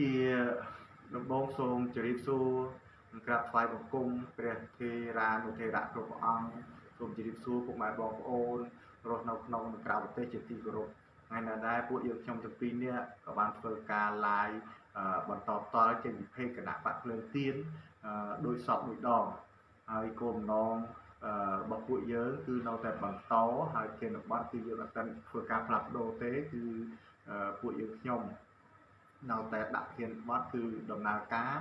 ជាដំបងសូមជម្រាបសួរនិងក្រាបថ្វាយបង្គំព្រះធេរានុធេរៈគ្រប់ព្រះអង្គសូមជម្រាបសួរពុកម៉ែបងប្អូនរស់នៅក្នុងនិងក្រៅប្រទេសជាទីគោរពថ្ងៃនេះដែរពួកយើងខ្ញុំទាំងពីរនេះក៏បានធ្វើការ live បន្តតល់ជាវិភេកគណៈបកភ្លើងទៀនដោយសពមួយដងហើយគោលបំណងរបស់ពួកយើងគឺនៅតែបន្តហើយជានិបត្តិគឺយើងអត់ទាន់ធ្វើការផ្លាស់ប្ដូរទេគឺពួកយើងខ្ញុំ នៅតែដាក់ធានបត់គឺដំណើរការ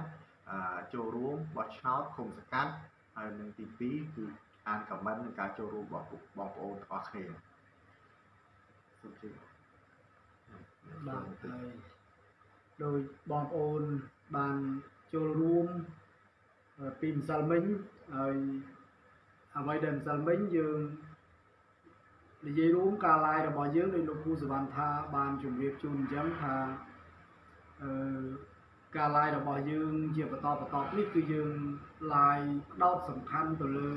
ចូលរួមបោះឆ្នោតឃុំសង្កាត់ហើយនឹងទី2គឺអានខមមិននិងការចូលរួមរបស់បងប្អូនទាំងអស់គ្នាសូមជម្រាបបាទហើយដោយបងប្អូនបានចូលរួមពីម្សិលមិញហើយអ្វីដែលម្សិលមិញយើងនិយាយរួមការ live របស់យើងដោយលោកគ្រូសវណ្ណថាបានជម្រាបជូនអញ្ចឹងថាអឺ ការ live របស់យើងជាបន្តបន្តនេះគឺយើង live ផ្ដោតសំខាន់ទៅលើ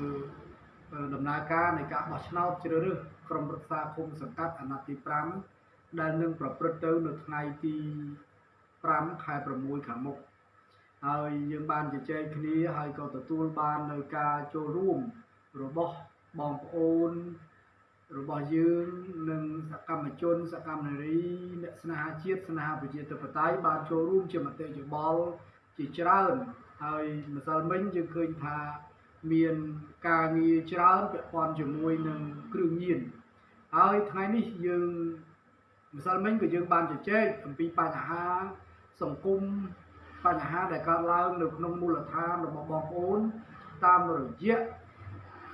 ដំណើរការនៃការបោះឆ្នោតជ្រើសរើសក្រុមប្រឹក្សាឃុំសង្កាត់អាណត្តិទី5ដែលនឹងប្រព្រឹត្តទៅនៅថ្ងៃទី5ខែ6ខាងមុខហើយយើងបានជជែកគ្នាហើយក៏ទទួលបាននៅការចូលរួមរបស់បងប្អូន របស់យើងនិងសកម្មជនសកម្មនារីអ្នកស្នេហាជាតិស្នេហាប្រជាធិបតេយ្យបានចូលរួមជាមតិយោបល់ជាច្រើនហើយម្សិលមិញយើងឃើញថាមានការងារច្រើនពាក់ព័ន្ធជាមួយនឹងគ្រឿងញៀនហើយថ្ងៃនេះយើងម្សិលមិញក៏យើងបានជជែកអំពីបញ្ហាសង្គមបញ្ហាដែលកើតឡើងនៅក្នុងមូលដ្ឋានរបស់បងប្អូនតាមរយៈ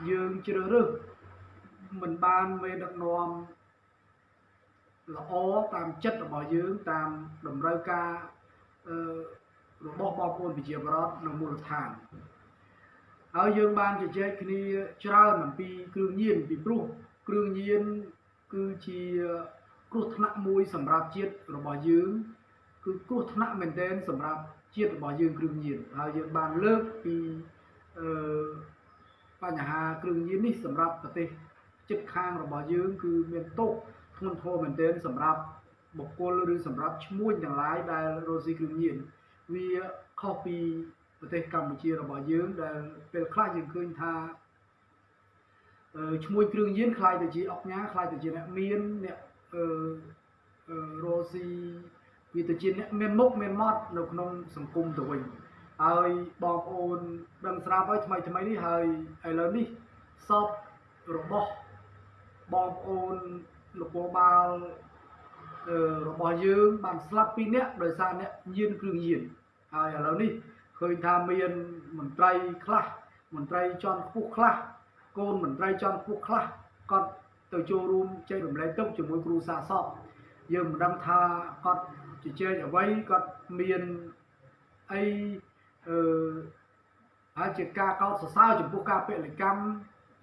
យើងជ្រើសរើស មិនបានមេដឹកនាំល្អតាមចិត្តរបស់យើងតាមតម្រូវការអឺរបស់បងប្អូនប្រជាពលរដ្ឋនៅមូលដ្ឋានហើយយើងបានជជែកគ្នាច្រើនអំពីគ្រឿងញៀនពីព្រោះគ្រឿងញៀនគឺជាគ្រោះថ្នាក់មួយសម្រាប់ជាតិរបស់យើងគឺគ្រោះថ្នាក់មែនទែនសម្រាប់ជាតិរបស់យើងគ្រឿងញៀនហើយយើងបានលើកពីអឺបញ្ហាគ្រឿងញៀននេះសម្រាប់ប្រទេស ជិតខាងរបស់យើងគឺមានទោសធ្ងន់ធ្ងរមែនទែនសម្រាប់បុគ្គលឬសម្រាប់ឈ្មួញទាំងឡាយដែលរស់ស៊ីគ្រឿងញៀនវាខុសពីប្រទេសកម្ពុជារបស់យើងដែលពេលខ្លះយើងឃើញថាឈ្មោះគ្រឿងញៀនខ្លាយទៅជាអុកញ៉ាខ្លាយទៅជាអ្នកមានអ្នកអឺរស់ស៊ីវាទៅជាអ្នកមានមុខមានមាត់នៅក្នុងសង្គមទៅវិញហើយបងប្អូនដឹងស្រាប់ហើយថ្មីថ្មីនេះហើយឥឡូវនេះសពរបស់ បងប្អូននគរបាលរបស់យើងបានស្លាប់ពីរនាក់ដោយសារអ្នកញៀនគ្រឿងញៀនហើយឥឡូវនេះឃើញថាមានមន្ត្រីខ្លះមន្ត្រីជាន់ខ្ពស់ខ្លះកូនមន្ត្រីជាន់ខ្ពស់ខ្លះគាត់ទៅចូលរួមចែករំលែកទុកជាមួយគ្រូសាសពយើងមិនដឹងថាគាត់ជជែកអ្វីគាត់មានអីអឺហើយជាការកោតសរសើរចំពោះការពលកម្ម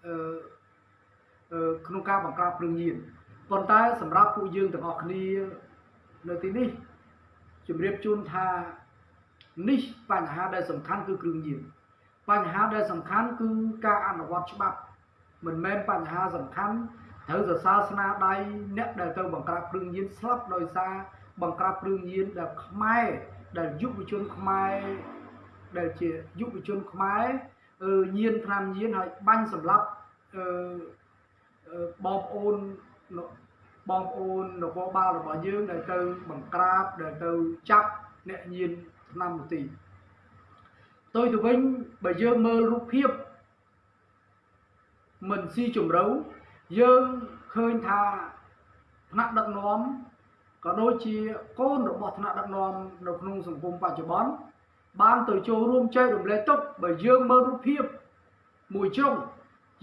អឺ ក្នុងការបង្ក្រាបគ្រឿងញៀនប៉ុន្តែសម្រាប់ពួកយើងទាំងអស់គ្នានៅទីនេះជម្រាបជូនថានេះបញ្ហាដែលសំខាន់គឺគ្រឿងញៀនបញ្ហាដែលសំខាន់គឺការអនុវត្តច្បាប់ មិនមែនបញ្ហាសំខាន់ត្រូវសរសើរស្នាដៃអ្នកដែលទៅបង្ក្រាបគ្រឿងញៀនស្លាប់ដោយសារបង្ក្រាបគ្រឿងញៀនដែលខ្មែរដែលយុវជនខ្មែរដែលជាយុវជនខ្មែរញៀនថ្នាំញៀនហើយបាញ់សម្លាប់អឺ បងប្អូនបងប្អូននគរបាលរបស់យើងដែលទៅបង្ក្រាបដែលទៅចាប់អ្នកញៀនឆ្នាំមទីផ្ទុយទៅវិញបើយើងមើលរូបភាពមិនស៊ីជម្រៅយើងឃើញថាថ្នាក់ដឹកនាំក៏ដូចជាកូនរបស់ថ្នាក់ដឹកនាំនៅក្នុងសង្គមបច្ចុប្បន្នបានទៅចូលរួមចែករំលែកទុកបើយើងមើលរូបភាពមួយជ្រុង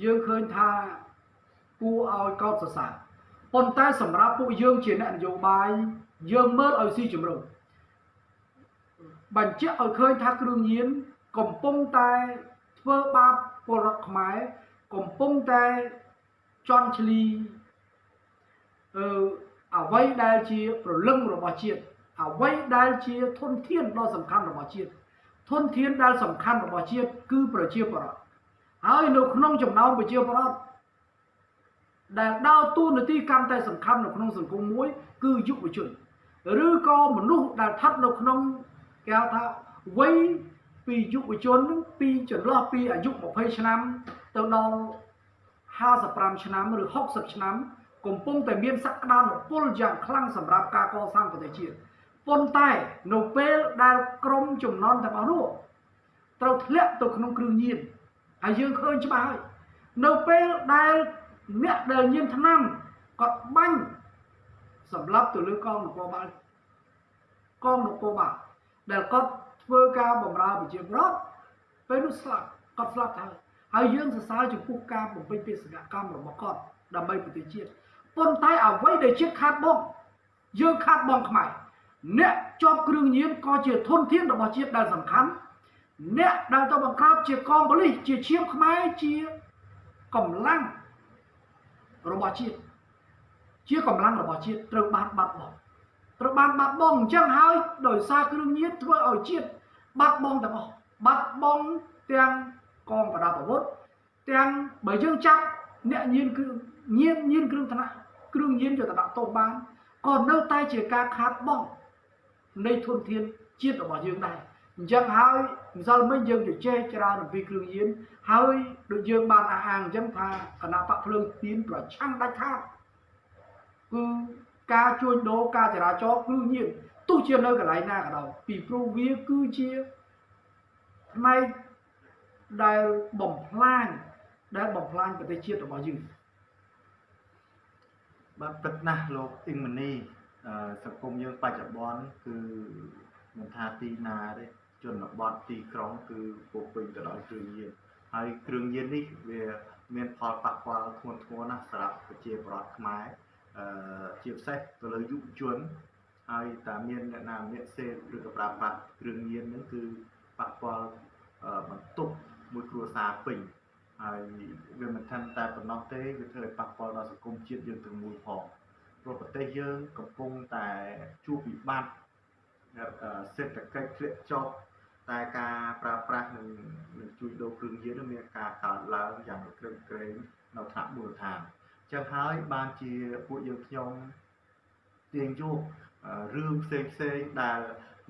យើងឃើញថា គួរឲ្យកោតសរសើរប៉ុន្តែសម្រាប់ពួកយើងជាអ្នកនយោបាយយើងមើលឲ្យស៊ីជម្រៅបញ្ជាក់ឲ្យឃើញថាគ្រឿងញៀនកំពុងតែធ្វើបាបពលរដ្ឋខ្មែរកំពុងតែជន់ឈ្លីអឺអ្វីដែលជាប្រលឹងរបស់ជាតិអ្វីដែលជាធនធានដ៏សំខាន់របស់ជាតិធនធានដែលសំខាន់របស់ជាតិគឺប្រជាពលរដ្ឋហើយនៅក្នុងចំណោមប្រជាពលរដ្ឋ ដែលដើរតួនាទីកាន់តែសំខាន់នៅក្នុងសង្គមមួយ គឺយុវជនឬក៏មនុស្សដែលស្ថិតនៅក្នុងគេហៅថាវ័យពីយុវជនហ្នឹងពីចន្លោះពីអាយុ20ឆ្នាំទៅដល់55ឆ្នាំឬ60ឆ្នាំកំពុងតែមានសក្តានុពលយ៉ាងខ្លាំងសម្រាប់ការកសាងប្រទេសជាតិប៉ុន្តែនៅពេលដែលក្រុមចំនួនទាំងអស់នោះត្រូវធ្លាក់ទៅក្នុងគ្រឿងញៀនហើយយើងឃើញច្បាស់ហើយនៅពេលដែល អ្នកដែលញៀនថ្នាំគាត់បាញ់សម្រាប់ទៅលើកងនគរបាលកងនគរបាលដែលគាត់ធ្វើការបម្រើប្រជាពលរដ្ឋពេលនោះស្លាប់គាត់ស្លាប់ទៅហើយយើងសរសើរចំពោះការបំពេញបេសកកម្មរបស់គាត់ដើម្បីប្រទេសជាតិប៉ុន្តែអ្វីដែលជាតិខាត់បងយើងខាត់បងខ្មែរអ្នកជាប់គ្រឿងញៀនក៏ជាធនធានរបស់ជាតិដែលសំខាន់អ្នកដែលទៅបង្ក្រាបជាកងប៉ូលីសជាឈាមខ្មែរជាកម្លាំង របស់ជាតិជាកម្លាំងរបស់ជាតិត្រូវបានបាត់បង់ត្រូវបានបាត់បង់អញ្ចឹងហើយដោយសារគ្រឿងញៀនធ្វើឲ្យជាតិបាត់បង់ទាំងអស់បាត់បង់ទាំងកងប្រដាប់អាវុធទាំងបើយើងចាប់អ្នកញៀនគ្រឿងញៀនញៀនគ្រឿងថ្នាក់គ្រឿងញៀនយកទៅដាក់ទោសបានក៏នៅតែជាការខាតបង់នៃធនធានជាតិរបស់យើងដែរ អញ្ចឹងហើយម្សិលមិញយើងជជែកច្រើនអំពីគ្រឿងញៀនហើយដូចយើងបានអះអាងអញ្ចឹងថាគណៈបកភ្លើងទៀនប្រឆាំងដាច់ខាតគឺការជួញដូរការចរាចរណ៍គ្រឿងញៀនទោះជានៅកន្លែងណាក៏ដោយពីព្រោះវាគឺជាផ្នែកដែលបំផ្លាញដែលបំផ្លាញប្រទេសជាតិរបស់យើងបាទពិតណាស់លោកអ៊ីងម៉ានីអឺសង្គមយើងបច្ចុប្បន្នគឺមិនថាទីណាទេ ជនបទទីក្រុងគឺពោពេញទៅដោយគ្រឿងញៀនហើយគ្រឿងញៀននេះវាមានផលប៉ះពាល់ធ្ងន់ធ្ងរណាស់សម្រាប់ប្រជាពលរដ្ឋខ្មែរអឺជាពិសេសទៅលើយុវជនហើយតាមានអ្នកណាម្នាក់សេពឬក៏ប្រើប្រាស់គ្រឿងញៀនហ្នឹងគឺប៉ះពាល់បន្ទុកមួយគ្រួសារពេញហើយវាមិនថាតែប៉ុណ្ណោះទេវាធ្វើឲ្យប៉ះពាល់ដល់សង្គមជាតិយើងទាំងមូលផងព្រោះប្រទេសយើងកំពុងតែជួបវិបត្តិសេដ្ឋកិច្ចធ្លាក់ចុះ តែការប្រើប្រាស់នឹងនឹងជួយដូរគ្រឿងញៀនមានការកើនឡើងយ៉ាងក្រឹងក្រែងនៅថ្នាក់មូលដ្ឋានអញ្ចឹងហើយបានជាពួកយើងខ្ញុំទាញយករឿងផ្សេងផ្សេងដែល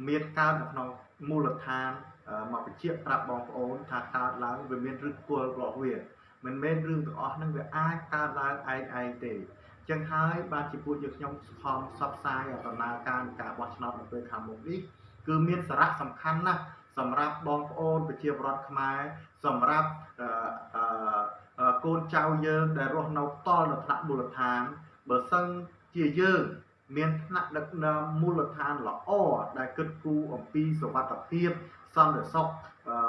មានកើតនៅក្នុងមូលដ្ឋានមកបញ្ជាក់ប្រាប់បងប្អូនថាកើតឡើងវាមានឫសគល់របស់វាមិនមែនរឿងទាំងអស់ហ្នឹងវាអាចកើតឡើងឯងឯងទេចឹងហើយបានជាពួកយើងខ្ញុំខំផ្សព្វផ្សាយដំណើរការនៃការបោះឆ្នោតនៅពេលខាងមុខនេះគឺមានសារៈសំខាន់ណាស់ សម្រាប់បងប្អូនប្រជាពលរដ្ឋខ្មែរសម្រាប់អឺកូនចៅយើងដែលរស់នៅផ្ទាល់នៅថ្នាក់មូលដ្ឋានបើសិនជាយើងមានថ្នាក់ដឹកនាំមូលដ្ឋានល្អដែលគិតគូរអំពីសុវត្ថិភាពសន្តិសុខ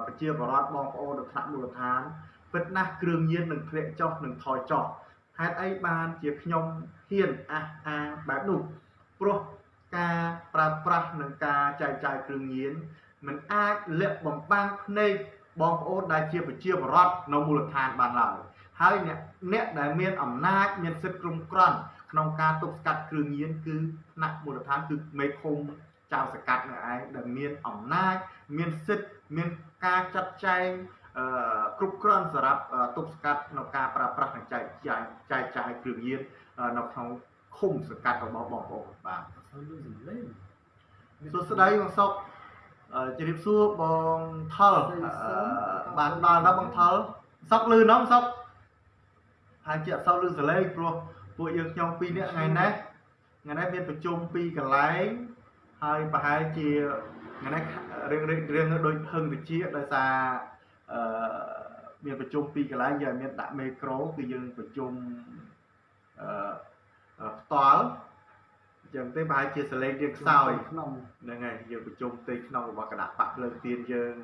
ប្រជាពលរដ្ឋបងប្អូននៅថ្នាក់មូលដ្ឋានពិតណាស់គ្រឿងញៀននឹងធ្លាក់ចុះនឹងថយចុះហេតុអីបានជាខ្ញុំហ៊ានអះអាងបែបនោះព្រោះការប្រើប្រាស់នឹងការចែកចាយគ្រឿងញៀន มันអាចលាក់បំបាំងភ្នែកបងប្អូនដែលជាប្រជាពលរដ្ឋនៅមូលដ្ឋានបានឡើយហើយអ្នកអ្នកដែលមានអំណាចមានសិទ្ធិគ្រប់គ្រាន់ក្នុងការទប់ស្កាត់គ្រឿងញៀនគឺថ្នាក់មូលដ្ឋានគឺមេឃុំចៅសកាត់នៅឯងដែលមានអំណាចមានសិទ្ធិមានការចាត់ចែងអឺគ្រប់គ្រាន់សម្រាប់ទប់ស្កាត់នៅការប្រើប្រាស់និងចែកចាយចែកចាយគ្រឿងញៀននៅក្នុងឃុំសកាត់របស់បងប្អូនបាទសួស្តីបងសុក ជម្រាបសួរបងថលបានដល់ដល់បងថលសុកលឺណងសុកហើយជាអត់សូវលឺសលេងព្រោះពួកយើងខ្ញុំពីរនាក់ថ្ងៃនេះថ្ងៃនេះមានប្រជុំពីរកន្លែងហើយប្រហែលជាថ្ងៃនេះរឿងរឿងដូចហឹងវិជាដោយសារអឺមានប្រជុំពីរកន្លែងយើងមានដាក់មេក្រូគឺយើងប្រជុំអឺផ្ទាល់ អញ្ចឹងទេប្រហែលជាសលេងរៀងខ្សោយក្នុងហ្នឹងហើយយើងប្រជុំផ្ទៃក្នុងរបស់គណៈបកភ្លើងទៀនយើង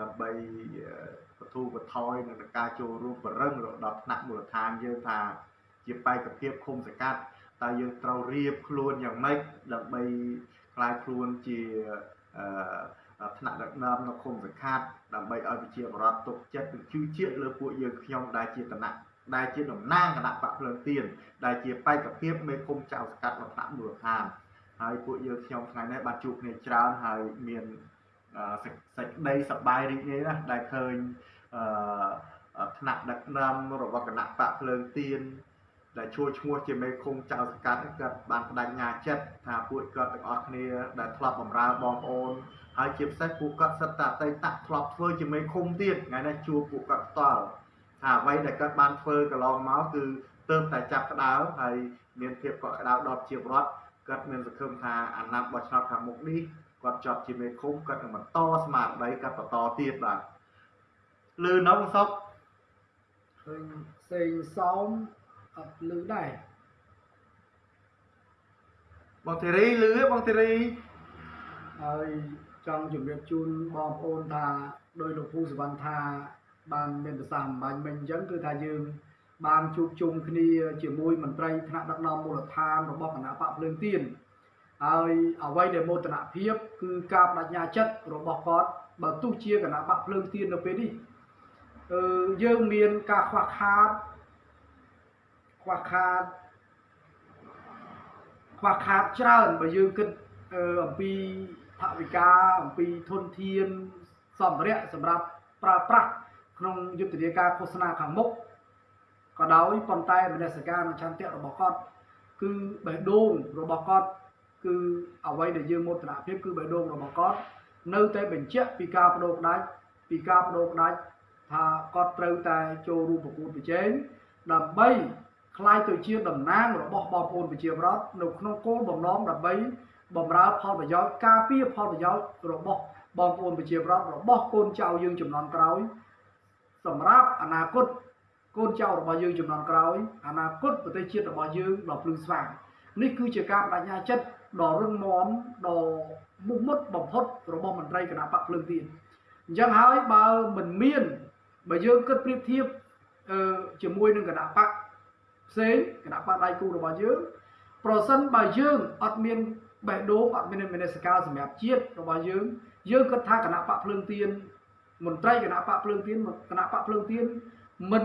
ដើម្បីបទូបថយនឹងការចូលរួមបរិងដល់ថ្នាក់មូលដ្ឋានយើងថាជាបេក្ខភាពឃុំសង្កាត់តើយើងត្រូវរៀបខ្លួនយ៉ាងម៉េចដើម្បីខ្លាយខ្លួនជាអឺថ្នាក់ដឹកនាំនៅឃុំសង្កាត់ដើម្បីឲ្យប្រជាពលរដ្ឋទុកចិត្តនិងជឿជាក់លើពួកយើងខ្ញុំដែលជាតំណាក់ ដែលជាតំណាងគណៈបកភ្លើងទៀនដែលជាបេក្ខភាពមេឃុំចៅសង្កាត់នៅថ្នាក់មូលដ្ឋានហើយពួកយើងខ្ញុំថ្ងៃនេះបានជួបគ្នាច្រើនហើយមានសេចក្តីសប្បាយរីករាយណាស់ដែលឃើញអឺថ្នាក់ដឹកនាំរបស់គណៈបកភ្លើងទៀនដែលជួឈ្មោះជាមេឃុំចៅសង្កាត់គាត់បានបដិញ្ញាចិត្តថាពួកគាត់ទាំងអស់គ្នាដែលធ្លាប់បម្រើបងប្អូនហើយជាពិសេសពួកគាត់សិតតែអតីតធ្លាប់ធ្វើជាមេឃុំទៀតថ្ងៃនេះជួបពួកគាត់ផ្ទាល់ ថាអ្វីដែលគាត់បានធ្វើកន្លងមកគឺទើបតែចាប់ក្តៅហើយមានភាពកក់ក្តៅដល់ជារដ្ឋគាត់មានសង្ឃឹមថាអាណត្តិបោះឆ្នោតខាងមុខនេះគាត់ជាប់ជាមេឃុំគាត់នឹងបន្តស្មារតីគាត់បន្តទៀតបាទលឺនៅបងសុកឃើញផ្សេងសោមអត់លឺដែរបងធីរីលឺទេបងធីរីហើយចង់ជម្រាបជូនបងប្អូនថាដោយលោកពូសវណ្ណថា បានមានប្រសាសន៍អំបញ្ញមិញអញ្ចឹងគឺថាយើងបានជួបជុំគ្នាជាមួយមន្ត្រីថ្នាក់ដឹកនាំមូលដ្ឋានរបស់គណៈបកភ្លើងទៀនហើយអ្វីដែលមោទនភាពគឺការបដិញ្ញាចិត្តរបស់គាត់បើទោះជាគណៈបកភ្លើងទៀននៅពេលនេះអឺយើងមានការខ្វះខាតខ្វះខាតខ្វះខាតច្រើនបើយើងគិតអឺអំពីថវិកាអំពីធនធានសម្ភារៈសម្រាប់ប្រើប្រាស់ ក្នុងយុទ្ធនាការឃោសនាខាងមុខក៏ដោយប៉ុន្តែមនសិការនិងឆន្ទៈរបស់គាត់គឺបេះដូងរបស់គាត់គឺអ្វីដែលយើងមោទនភាពគឺបេះដូងរបស់គាត់នៅតែបញ្ជាក់ពីការបដូរផ្ដាច់ពីការបដូរផ្ដាច់ថាគាត់ត្រូវតែចូលរួមប្រកួតប្រជែងដើម្បីក្លាយទៅជាតំណាងរបស់បងប្អូនប្រជាប្រដ្ឋនៅក្នុងគោលបំណងដើម្បីបំរើផលប្រយោជន៍ការពារផលប្រយោជន៍របស់បងប្អូនប្រជាប្រដ្ឋរបស់កូនចៅយើងចំនួនក្រោយ សម្រាប់អនាគតកូនចៅរបស់យើងចំនួនក្រោយអនាគតប្រទេសជាតិរបស់យើងដ៏ភ្លឺស្វាងនេះគឺជាការបដិញ្ញាចិត្តដ៏រឹងមាំដ៏មុខមុតបំផុតរបស់មន្ត្រីគណៈបកភ្លើងទៀនអញ្ចឹងហើយបើមិនមានបើយើងគិតប្រៀបធៀបអឺជាមួយនឹងគណៈបកផ្សេងគណៈបកដៃគូរបស់យើងប្រសិនបើយើងអត់មានបេះដូងអត់មានមនសិការសម្រាប់ជាតិរបស់យើងយើងគិតថាគណៈបកភ្លើងទៀន មន្ត្រីគណៈបកភ្លើងទៀនគណៈបកភ្លើងទៀនមិន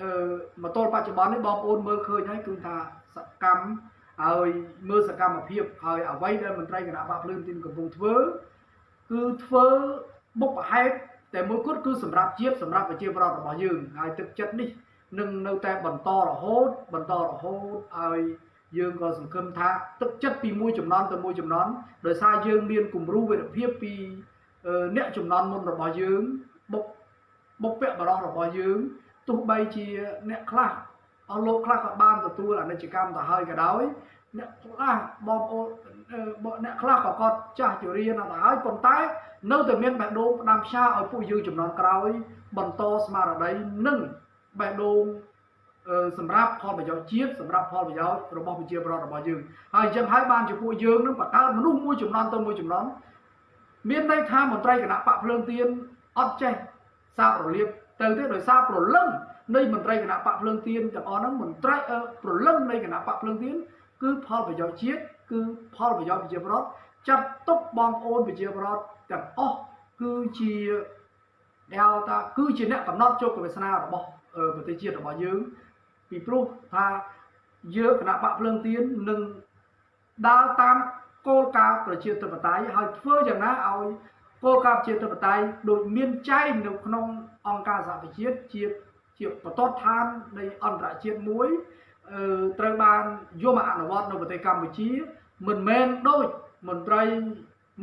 អឺមកទល់បច្ចុប្បន្ននេះបងប្អូនមើលឃើញហើយគឺថាសកម្មហើយមើលសកម្មភាពហើយអ្វីដែលមន្ត្រីគណៈបកភ្លើងទៀនកំពុងធ្វើគឺធ្វើបុព្វហេតុតែមួយគត់គឺសម្រាប់ជាតិសម្រាប់ប្រជាពលរដ្ឋរបស់យើងហើយទឹកចិត្តនេះនឹងនៅតែបន្តរហូតបន្តរហូតហើយយើងក៏សង្ឃឹមថាទឹកចិត្តពីមួយចំនួនទៅមួយចំនួនដោយសារយើងមានគំរូវិរភាពពី អឺអ្នកចំនួនមុនរបស់យើងបុកបុព្វបរោះរបស់យើងទោះបីជាអ្នកខ្លះអស់លោកខ្លះក៏បានទទួលអនិច្ចកម្មទៅហើយក៏ដោយអ្នកខ្លះបងប្អូនអឺបងអ្នកខ្លះក៏គាត់ចាស់ជរាណាស់ទៅហើយប៉ុន្តែនៅតែមានបេះដូងផ្ដាំផ្ញើឲ្យពួកយើងចំនួនក្រោយ បន្តស្មារតីនិងបេះដូងអឺសម្រាប់ផលប្រយោជន៍ជាតិសម្រាប់ផលប្រយោជន៍របស់ប្រជាពលរដ្ឋរបស់យើងហើយអញ្ចឹងហើយបានជាពួកយើងនឹងបង្កើតមនុស្សមួយចំនួនទៅមួយចំនួន មានន័យថាមន្ត្រីគណៈបកភ្លើងទៀនអត់ចេះសាបរលាបទៅទេដោយសារប្រលឹងនៃមន្ត្រីគណៈបកភ្លើងទៀនទាំងអស់ហ្នឹងមន្ត្រីអឺប្រលឹងនៃគណៈបកភ្លើងទៀនគឺផលប្រយោជន៍ជាតិគឺផលប្រយោជន៍ប្រជាពលរដ្ឋចាត់ទុកបងប្អូនប្រជាពលរដ្ឋទាំងអស់គឺជាហៅថាគឺជាអ្នកកំណត់ជោគវាសនារបស់អឺប្រទេសជាតិរបស់យើងពីព្រោះថាយើងគណៈបកភ្លើងទៀននឹងដើរតាម គោលការណ៍ប្រជាធិបតេយ្យហើយធ្វើយ៉ាងណាឲ្យគោលការណ៍ប្រជាធិបតេយ្យដូចមានចែងនៅក្នុងអង្គការសហប្រជាជាតិជាជាបន្ទាត់ឋាននៃអន្តរជាតិមួយអឺត្រូវបានយកមកអនុវត្តនៅប្រទេសកម្ពុជា មិនមែនដូចមន្ត្រី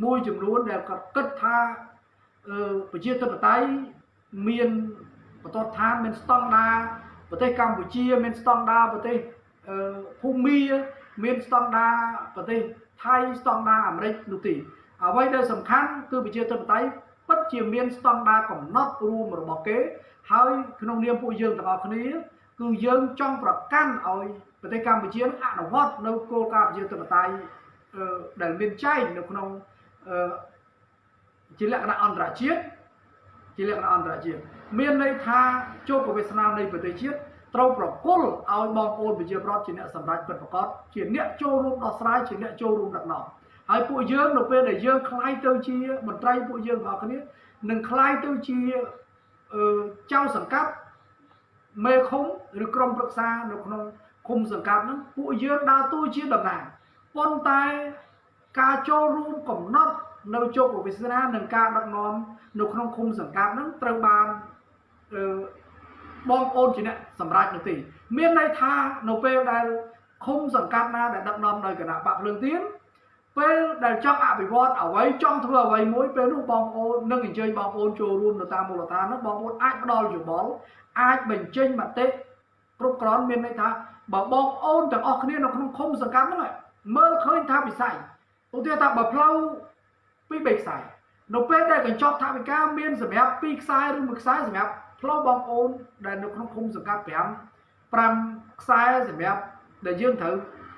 មួយចំនួនដែលគាត់គិតថាអឺប្រជាធិបតេយ្យមានបន្ទាត់ឋានមានស្តង់ដារប្រទេសកម្ពុជា មានស្តង់ដារប្រទេសអឺភូមាមានស្តង់ដារប្រទេស ថៃស្តង់ដារអាមេរិកនោះទេអ្វីដែលសំខាន់គឺប្រជាធិបតេយ្យពិតជាមានស្តង់ដារកំណត់រួមរបស់គេ ហើយក្នុងនាមពួកយើងទាំងអស់គ្នាគឺយើងចង់ប្រកាន់ឲ្យប្រទេសកម្ពុជានឹងអនុវត្តនៅគោលការណ៍ប្រជាធិបតេយ្យអឺដែលមានចែងនៅក្នុងអឺជាលក្ខណៈអន្តរជាតិជាលក្ខណៈអន្តរជាតិមានន័យថាជោគវាសនានៃប្រទេសជាតិ ត្រូវប្រគល់ឲ្យបងប្អូនប្រជាប្រដ្ឋជាអ្នកសម្រេចពិតប្រាកដជាអ្នកចូលរួមដោះស្រាយជាអ្នកចូលរួមដឹកនាំហើយពួកយើងនៅពេលដែលយើងคล้ายទៅជាមន្ត្រីពួកយើងបងប្អូនគ្នានឹងคล้ายទៅជាអឺចៅសង្កាត់មេឃុំឬក្រុមប្រឹក្សានៅក្នុងឃុំសង្កាត់ហ្នឹងពួកយើងដើរតួជាតំណាងប៉ុន្តែការចូលរួមកំណត់នៅជោគវាសនានិងការដឹកនាំនៅក្នុងឃុំសង្កាត់ហ្នឹងត្រូវបានអឺ បងប្អូនជាអ្នកសម្រេចនោះទេមានន័យថានៅពេលដែលឃុំសង្កាត់ណាដែលដឹកនាំដោយគណៈបកភ្លើងទៀនពេលដែលចង់អភិវឌ្ឍអ្វីចង់ធ្វើអ្វីមួយពេលនោះបងប្អូននឹងអញ្ជើញបងប្អូនចូលរួមនៅតាមមូលដ្ឋាននោះបងប្អូនអាចផ្ដល់យោបល់អាចបញ្ចេញមតិគ្រប់គ្រាន់មានន័យថាបើបងប្អូនទាំងអស់គ្នានៅក្នុងឃុំសង្កាត់ហ្នឹងមើលឃើញថាវិស័យឧទាហរណ៍ថាបើផ្លូវពីរបីខ្សែនៅពេលដែលកញ្ចប់ថវិកាមានសម្រាប់ពីរខ្សែឬមួយខ្សែសម្រាប់ ផ្លូវបងប្អូនដែលនៅក្នុងឃុំសង្កាត់5 5ខ្សែសម្រាប់ដែលយើងត្រូវ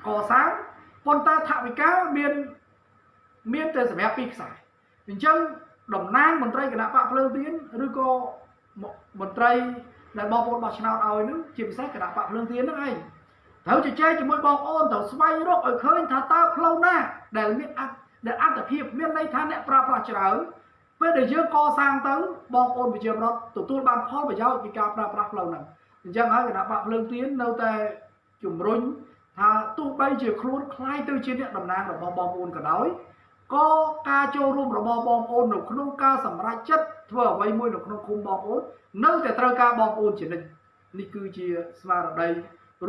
កសាងប៉ុន្តែថវិកាមានមានតែសម្រាប់ពីរខ្សែអញ្ចឹងតំណាងមន្ត្រីគណៈបកភ្លើងទៀនឬក៏មន្ត្រីដែលបងប្អូនបោះឆ្នោតឲ្យនឹងជាពិសេសគណៈបកភ្លើងទៀនហ្នឹងឯងត្រូវជជែកជាមួយបងប្អូនត្រូវស្វែងរកឲ្យឃើញថាតើផ្លូវណាដែលមានអត្ថដែលអត្ថភាពមានន័យថាអ្នកប្រើប្រាស់ច្រើន ពេលដែលយើងកសាងទៅបងប្អូនប្រជាពលរដ្ឋទទួលបានផលប្រយោជន៍ពីការប្រើប្រាស់ផ្លូវហ្នឹងអញ្ចឹងហើយគណៈបកភ្លើងទៀននៅតែជំរុញថាទោះបីជាខ្លួនคล้ายទៅជាអ្នកតំណាងរបស់បងប្អូនក៏ដោយក៏ការចូលរួមរបស់បងប្អូននៅក្នុងការសម្រេចចិត្តធ្វើអ្វីមួយនៅក្នុងឃុំបងប្អូននៅតែត្រូវការបងប្អូនជានិច្ចនេះគឺជាស្មារតី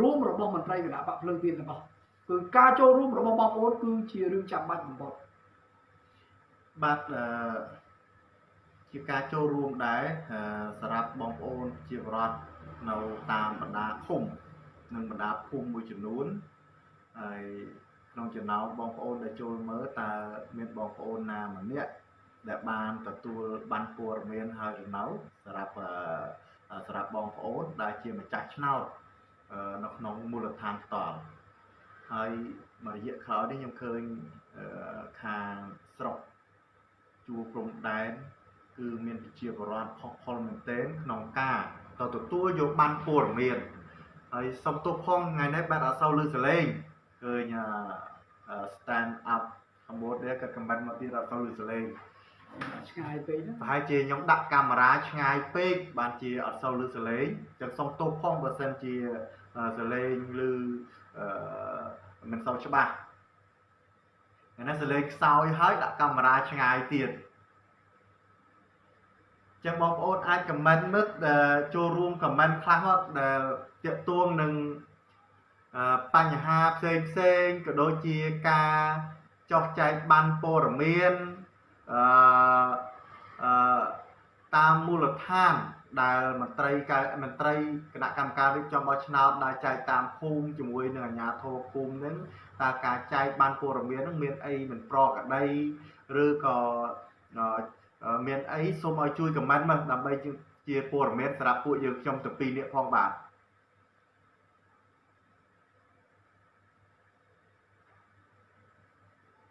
រួមរបស់មន្ត្រីគណៈបកភ្លើងទៀនទាំងអស់គឺការចូលរួមរបស់បងប្អូនគឺជារឿងចាំបាច់បំផុតបាទអឺ ជាការចូលរួមដែរសម្រាប់បងប្អូនជាបរដ្ឋនៅតាមបណ្ដាឃុំនិងបណ្ដាភូមិមួយចំនួនហើយក្នុងចំណោមបងប្អូនដែលចូលមើលតើមានបងប្អូនណាម្នាក់ដែលបានទទួលបានព័ត៌មានហើយឬនៅសម្រាប់សម្រាប់បងប្អូនដែលជាម្ចាស់ឆ្នោតនៅក្នុងមូលដ្ឋានផ្ទាល់ហើយមួយរយៈក្រោយនេះខ្ញុំឃើញខាងស្រុកជួរព្រំដែន គឺមានប្រជាពលរដ្ឋផុសផុលមែនទែនក្នុងការទៅទទួលយកបានព័ត៌មានហើយសុំទោសផងថ្ងៃនេះបាទអត់សូវលឺសលេងឃើញ stand up កម្ពុជាគាត់ comment មកទៀតអត់សូវលឺសលេងឆ្ងាយពេកណាប្រហែលជាខ្ញុំដាក់កាមេរ៉ាឆ្ងាយពេកបានជាអត់សូវលឺសលេងចឹងសុំទោសផងបើសិនជាសលេងឬអឺមិនសូវច្បាស់ថ្ងៃនេះសលេងខ្សោយហើយដាក់កាមេរ៉ាឆ្ងាយទៀត ចឹងបងប្អូនអាច comment មើលចូលរួម comment ខ្លះមកដែលតាក់ទងនឹងបញ្ហាផ្សេងផ្សេងក៏ដូចជាការចោះចែកបានព័ត៌មានអឺអឺតាមមូលដ្ឋានដែលមន្ត្រីមន្ត្រីគណៈកម្មការរៀបចំបោះឆ្នោតដែលចែកតាមភូមិជាមួយនឹងអាជ្ញាធរភូមិនឹងតើការចែកបានព័ត៌មាននឹងមានអីមិនប្រក្រតីឬក៏ មានអីសូមឲ្យជួយខមមិនមកដើម្បីជាព័ត៌មានសម្រាប់ពួកយើងខ្ញុំទាំងពីរនាក់ផងបាទ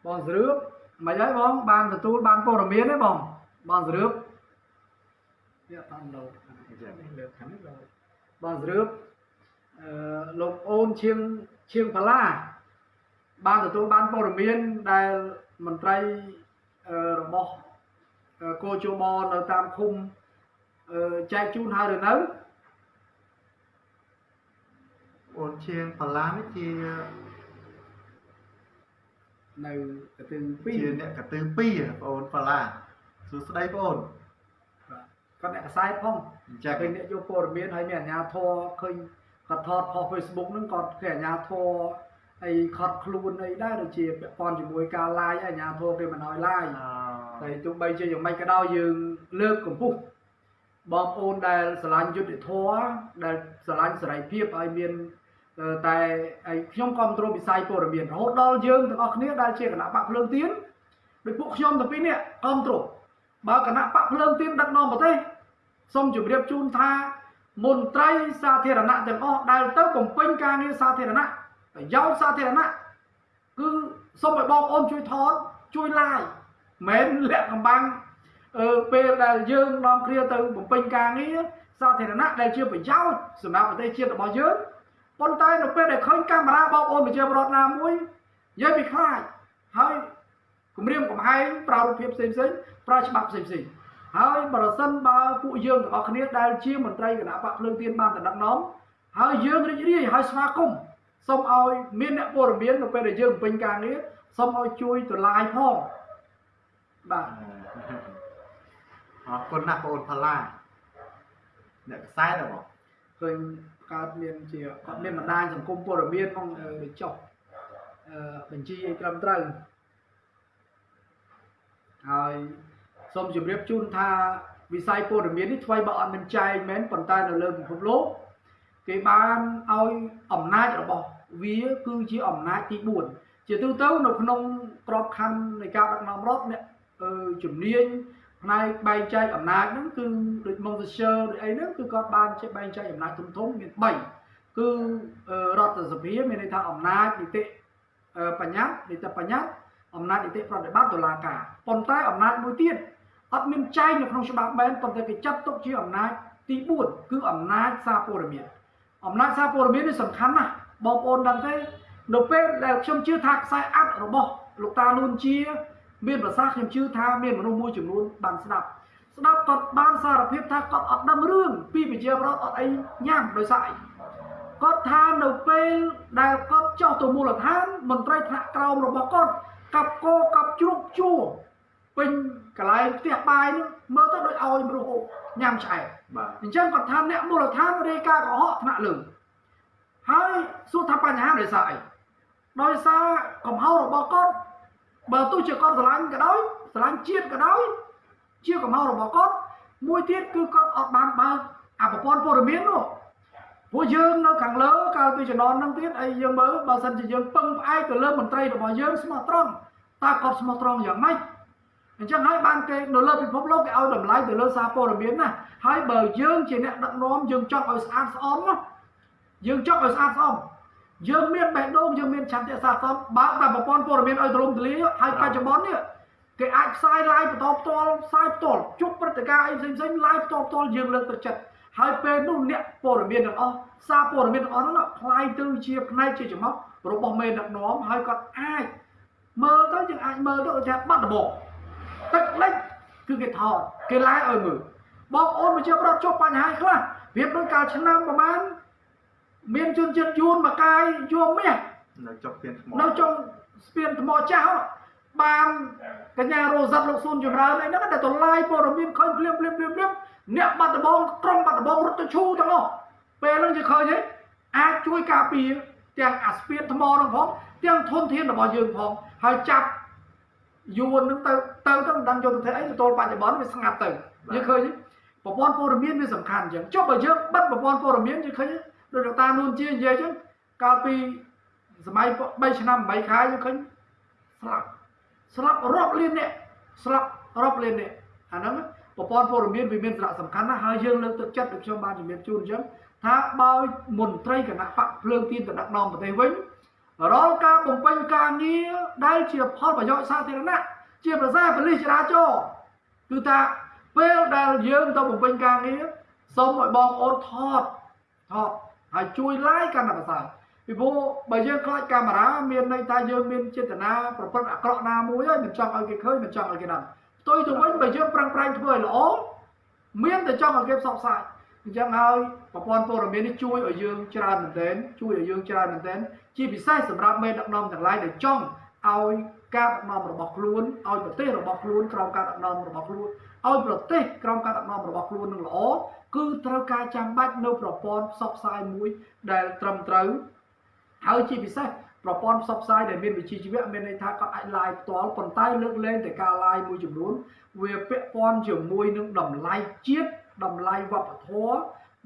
បងស្រឿបមិនហើយបងបានទទួលបានព័ត៌មានទេបងបងស្រឿបយកតាមលោលើខាងនេះបងស្រឿបអឺលោកអូនឈៀងឈៀងផាឡាបានទទួលបានព័ត៌មានដែលមន្ត្រីរបស់ គោជបនៅតាមឃុំចែកជូនហើយឬនៅអូនឈៀងផាឡានេះជានៅកទិ2ជាអ្នកកទិ2បងអូនផាឡាសួស្ដីបងអូនគាត់អ្នកកសែតផងអញ្ចឹងពេលអ្នកយកព័ត៌មានហើយមានអាជ្ញាធរឃើញគាត់ថតផុស Facebook ហ្នឹងគាត់គេអាជ្ញាធរអីខត់ខ្លួនអីដែរដូចជាពាក់ព័ន្ធជាមួយការ live អាជ្ញាធរគេមិនឲ្យ live ហើយទោះបីជាយ៉ាងម៉េចក៏ដោយយើងលើកកម្ពស់បងប្អូនដែលស្រឡាញ់យុទ្ធធម៌ដែលស្រឡាញ់សេរីភាពឲ្យមានតែខ្ញុំគ្រប់គ្រងវិស័យព័ត៌មានរហូតដល់យើងទាំងអស់គ្នាដែលជាគណៈបកភ្លើងទៀនដោយពួកខ្ញុំទាំងពីរនេះគ្រប់គ្រងបើគណៈបកភ្លើងទៀនដឹកនាំប្រទេសសូមជម្រាបជូនថាមន្ត្រីសាធារណៈទាំងអស់ដែលទៅបំពេញការងារសាធារណៈប្រយោជន៍សាធារណៈគឺសូមឲ្យបងប្អូនជួយថតជួយ like មិនលាក់កំបាំងអឺពេលដែលយើងនាំគ្នាទៅបំពេញការងារសាធារណៈដែលជាប្រយោជន៍សម្រាប់ប្រទេសជាតិរបស់យើងប៉ុន្តែនៅពេលដែលឃើញកាមេរ៉ាបងប្អូនប្រជាពលរដ្ឋណាមួយនិយាយពីខ្លាចហើយគម្រាមកំហែងប្រើរូបភាពផ្សេងផ្សេងប្រើច្បាប់ផ្សេងផ្សេងហើយប្រសិនបើពួកយើងទាំងអស់គ្នាដែលជាមន្ត្រីគណៈបកភ្លើងទៀនបានតំណងហើយយើងរីករាយហើយស្វាគមន៍សូមឲ្យមានអ្នកព័ត៌មាននៅពេលដែលយើងបំពេញការងារសូមឲ្យជួយទៅឡាយផង បាទអរគុណណាស់បងអូនផល្លាអ្នកខ្សែដែរបងឃើញកើតមានជាគាត់មានបណ្ដាញសង្គមព័ត៌មានផងអឺបញ្ចុះអឺបញ្ជីឲ្យត្រឹមត្រូវហើយសូមជម្រាបជូនថាវិស័យព័ត៌មាននេះថ្មីបើអត់មានចែកមែនប៉ុន្តែនៅលើពិភពលោកគេបានឲ្យអំណាចរបស់វាគឺជាអំណាចទី4ជាទូទៅនៅក្នុងក្របខ័ណ្ឌនៃការដឹកនាំរដ្ឋអ្នកអឺ ជំនាញផ្នែកបែងចែកអំណាចហ្នឹងគឺដូច Montesquieu ដូចអីហ្នឹងគឺគាត់បានជាបែងចែកអំណាចធំធំមាន3គឺរដ្ឋសភាមានន័យថាអំណាចនីតិបញ្ញត្តិនីតិបញ្ញត្តិអំណាចនីតិប្រតិបត្តិតុលាការប៉ុន្តែអំណាចមួយទៀតអត់មានចែងនៅក្នុងច្បាប់បែនប៉ុន្តែគេចាត់ទុកជាអំណាចទី4គឺអំណាចសារព័ត៌មានអំណាចសារព័ត៌មាននេះសំខាន់ណាស់បងប្អូនដឹងទេនៅពេលដែលខ្ញុំជឿថាខ្សែអត្តរបស់លោកតានួនជា មានប្រសាសន៍ខ្ញុំជឿថាមានមនុស្សមួយចំនួនបានស្ដាប់ស្ដាប់គាត់បានសារភាពថាគាត់អត់ដឹងរឿងពីប្រជាប្រដ្ឋអត់អីញ៉ាំដោយសារអីគាត់ថានៅពេលដែលគាត់ចុះទៅមូលដ្ឋានមន្ត្រីថ្នាក់ក្រោមរបស់គាត់កັບកោកັບជ្រូកជួពេញកន្លែងផ្ទះបាយនោះមើលទៅដូចឲ្យមនុស្សញ៉ាំឆ្អែតបាទអញ្ចឹងគាត់ថាអ្នកមូលដ្ឋានរាយការណ៍កុហកថ្នាក់លើហើយសួរថាបញ្ហាដោយសារអីដោយសារកំហុសរបស់គាត់ បើទោះជាគាត់ស្រឡាញ់ក៏ដោយស្រឡាញ់ជាតិក៏ដោយជាកំហុសរបស់គាត់មួយទៀតគឺគាត់អត់បានបើកអប្រព័ន្ធព័ត៌មាននោះពួកយើងនៅខាងលើកាលពីជំនាន់ហ្នឹងទៀតអីយើងមើលបើសិនជាយើងពឹងផ្អែកទៅលើមន្ត្រីរបស់យើងស្មោះត្រង់តើគាត់ស្មោះត្រង់យ៉ាងម៉េចអញ្ចឹងហើយបានគេនៅលើពិភពលោកគេឲ្យតម្លៃទៅលើសារព័ត៌មានណាហើយបើយើងជាអ្នកដឹកនាំយើងចង់ឲ្យស្អាតស្អំណាយើងចង់ឲ្យស្អាតស្អំ យើងមានបេះដូងយើងមានឆន្ទៈសាសនបើកតាមប្រព័ន្ធព័ត៌មានឲ្យទូលំទូលាយហើយបច្ចុប្បន្ននេះគេអាចផ្សាយ live បន្តផ្ទាល់ផ្សាយផ្ទាល់ជប់ព្រឹត្តិការណ៍អីផ្សេងផ្សេង live បន្តផ្ទាល់យើងលើកទឹកចិត្តហើយពេលនោះអ្នកព័ត៌មានទាំងអស់សារព័ត៌មានទាំងអស់នោះផ្លាយទៅជាផ្នែកជាចំណុចរបស់មេដឹកនាំហើយគាត់អាចមើលទៅយើងអាចមើលទៅថាបាត់ដបងទឹកលិចគឺគេថតគេឡាយឲ្យមើលបងអូនប្រជាប្រដ្ឋជួបបញ្ហាខ្លះវាដូចកាលឆ្នាំប្រហែល មានជនជាតិយួនមកកាយយួមមាសនៅចុកពៀនថ្មនៅចុងស្ពានថ្មចាស់ហ្នឹងបានកញ្ញារ៉ូសាត់លោកស៊ុនចម្រើនអីហ្នឹងតែតឡាយព័ត៌មានឃើញភ្លាមភ្លាមភ្លាមភ្លាមអ្នកបាត់ដំបងក្រុងបាត់ដំបងរត់ទៅឈូទាំងអស់ពេលហ្នឹងជាឃើញទេអាចជួយការពារទាំងអាស្ពានថ្មហ្នឹងផងទាំងធនធានរបស់យើងផងហើយចាប់យួនហ្នឹងទៅទៅទៅមិនដឹងយកទៅធ្វើអីទៅទល់បច្ចុប្បន្នវាស្ងាត់ទៅយើងឃើញទេប្រព័ន្ធព័ត៌មានវាសំខាន់អញ្ចឹងចុះបើយើងបិទប្រព័ន្ធព័ត៌មានយើងឃើញទេ ដោយលោកតានួនជានិយាយអញ្ចឹងកាលពីសម័យ3ឆ្នាំ8ខែយើងឃើញស្លាប់ស្លាប់រាប់លានអ្នកស្លាប់រាប់លានអ្នកអាហ្នឹងប្រព័ន្ធព័ត៌មានវាមានសារៈសំខាន់ណាស់ហើយយើងលើកទឹកចិត្តដូចខ្ញុំបានជំរាបជូនអញ្ចឹងថាបើមន្ត្រីគណៈបកភ្លើងទៀនទៅដឹកនាំប្រទេសវិញរាល់ការបំពេញការងារដែលជាផលប្រយោជន៍សាធារណៈជាប្រសាប៉ូលីសចរាចរណ៍គឺថាពេលដែលយើងទៅបំពេញការងារសូមឲ្យបងប្អូនថតថត ហើយជួយ like កាន់តែប្រសើរពីព្រោះបើយើងខ្លាចកាមេរ៉ាមានន័យថាយើងមានចេតនាប្រព្រឹត្តអាក្រក់ណាមួយហើយមិនចង់ឲ្យគេឃើញមិនចង់ឲ្យគេដឹងផ្ទុយទៅវិញបើយើងប្រឹងប្រែងធ្វើឲ្យល្អមានតែចង់ឲ្យគេផ្សព្វផ្សាយអញ្ចឹងហើយប្រព័ន្ធព័ត៌មាននេះជួយឲ្យយើងច្រើនមែនទែនជួយឲ្យយើងច្រើនមែនទែនជាពិសេសសម្រាប់មេដឹកនាំទាំងឡាយដែលចង់ឲ្យការដឹកនាំរបស់ខ្លួនឲ្យប្រទេសរបស់ខ្លួនក្រោមការដឹកនាំរបស់ខ្លួនឲ្យប្រទេសក្រោមការដឹកនាំរបស់ខ្លួននឹងល្អ គឺត្រូវការចាំបាច់នៅប្រព័ន្ធផ្សព្វផ្សាយមួយដែលត្រឹមត្រូវហើយជាពិសេសប្រព័ន្ធផ្សព្វផ្សាយដែលមានវិជ្ជាជីវៈមានន័យថាគាត់អាច live ផ្ទាល់ប៉ុន្តែលើកលែងតែការ live មួយចំនួនវាពាក់ព័ន្ធជាមួយនឹងតម្លៃជាតិតម្លៃវប្បធម៌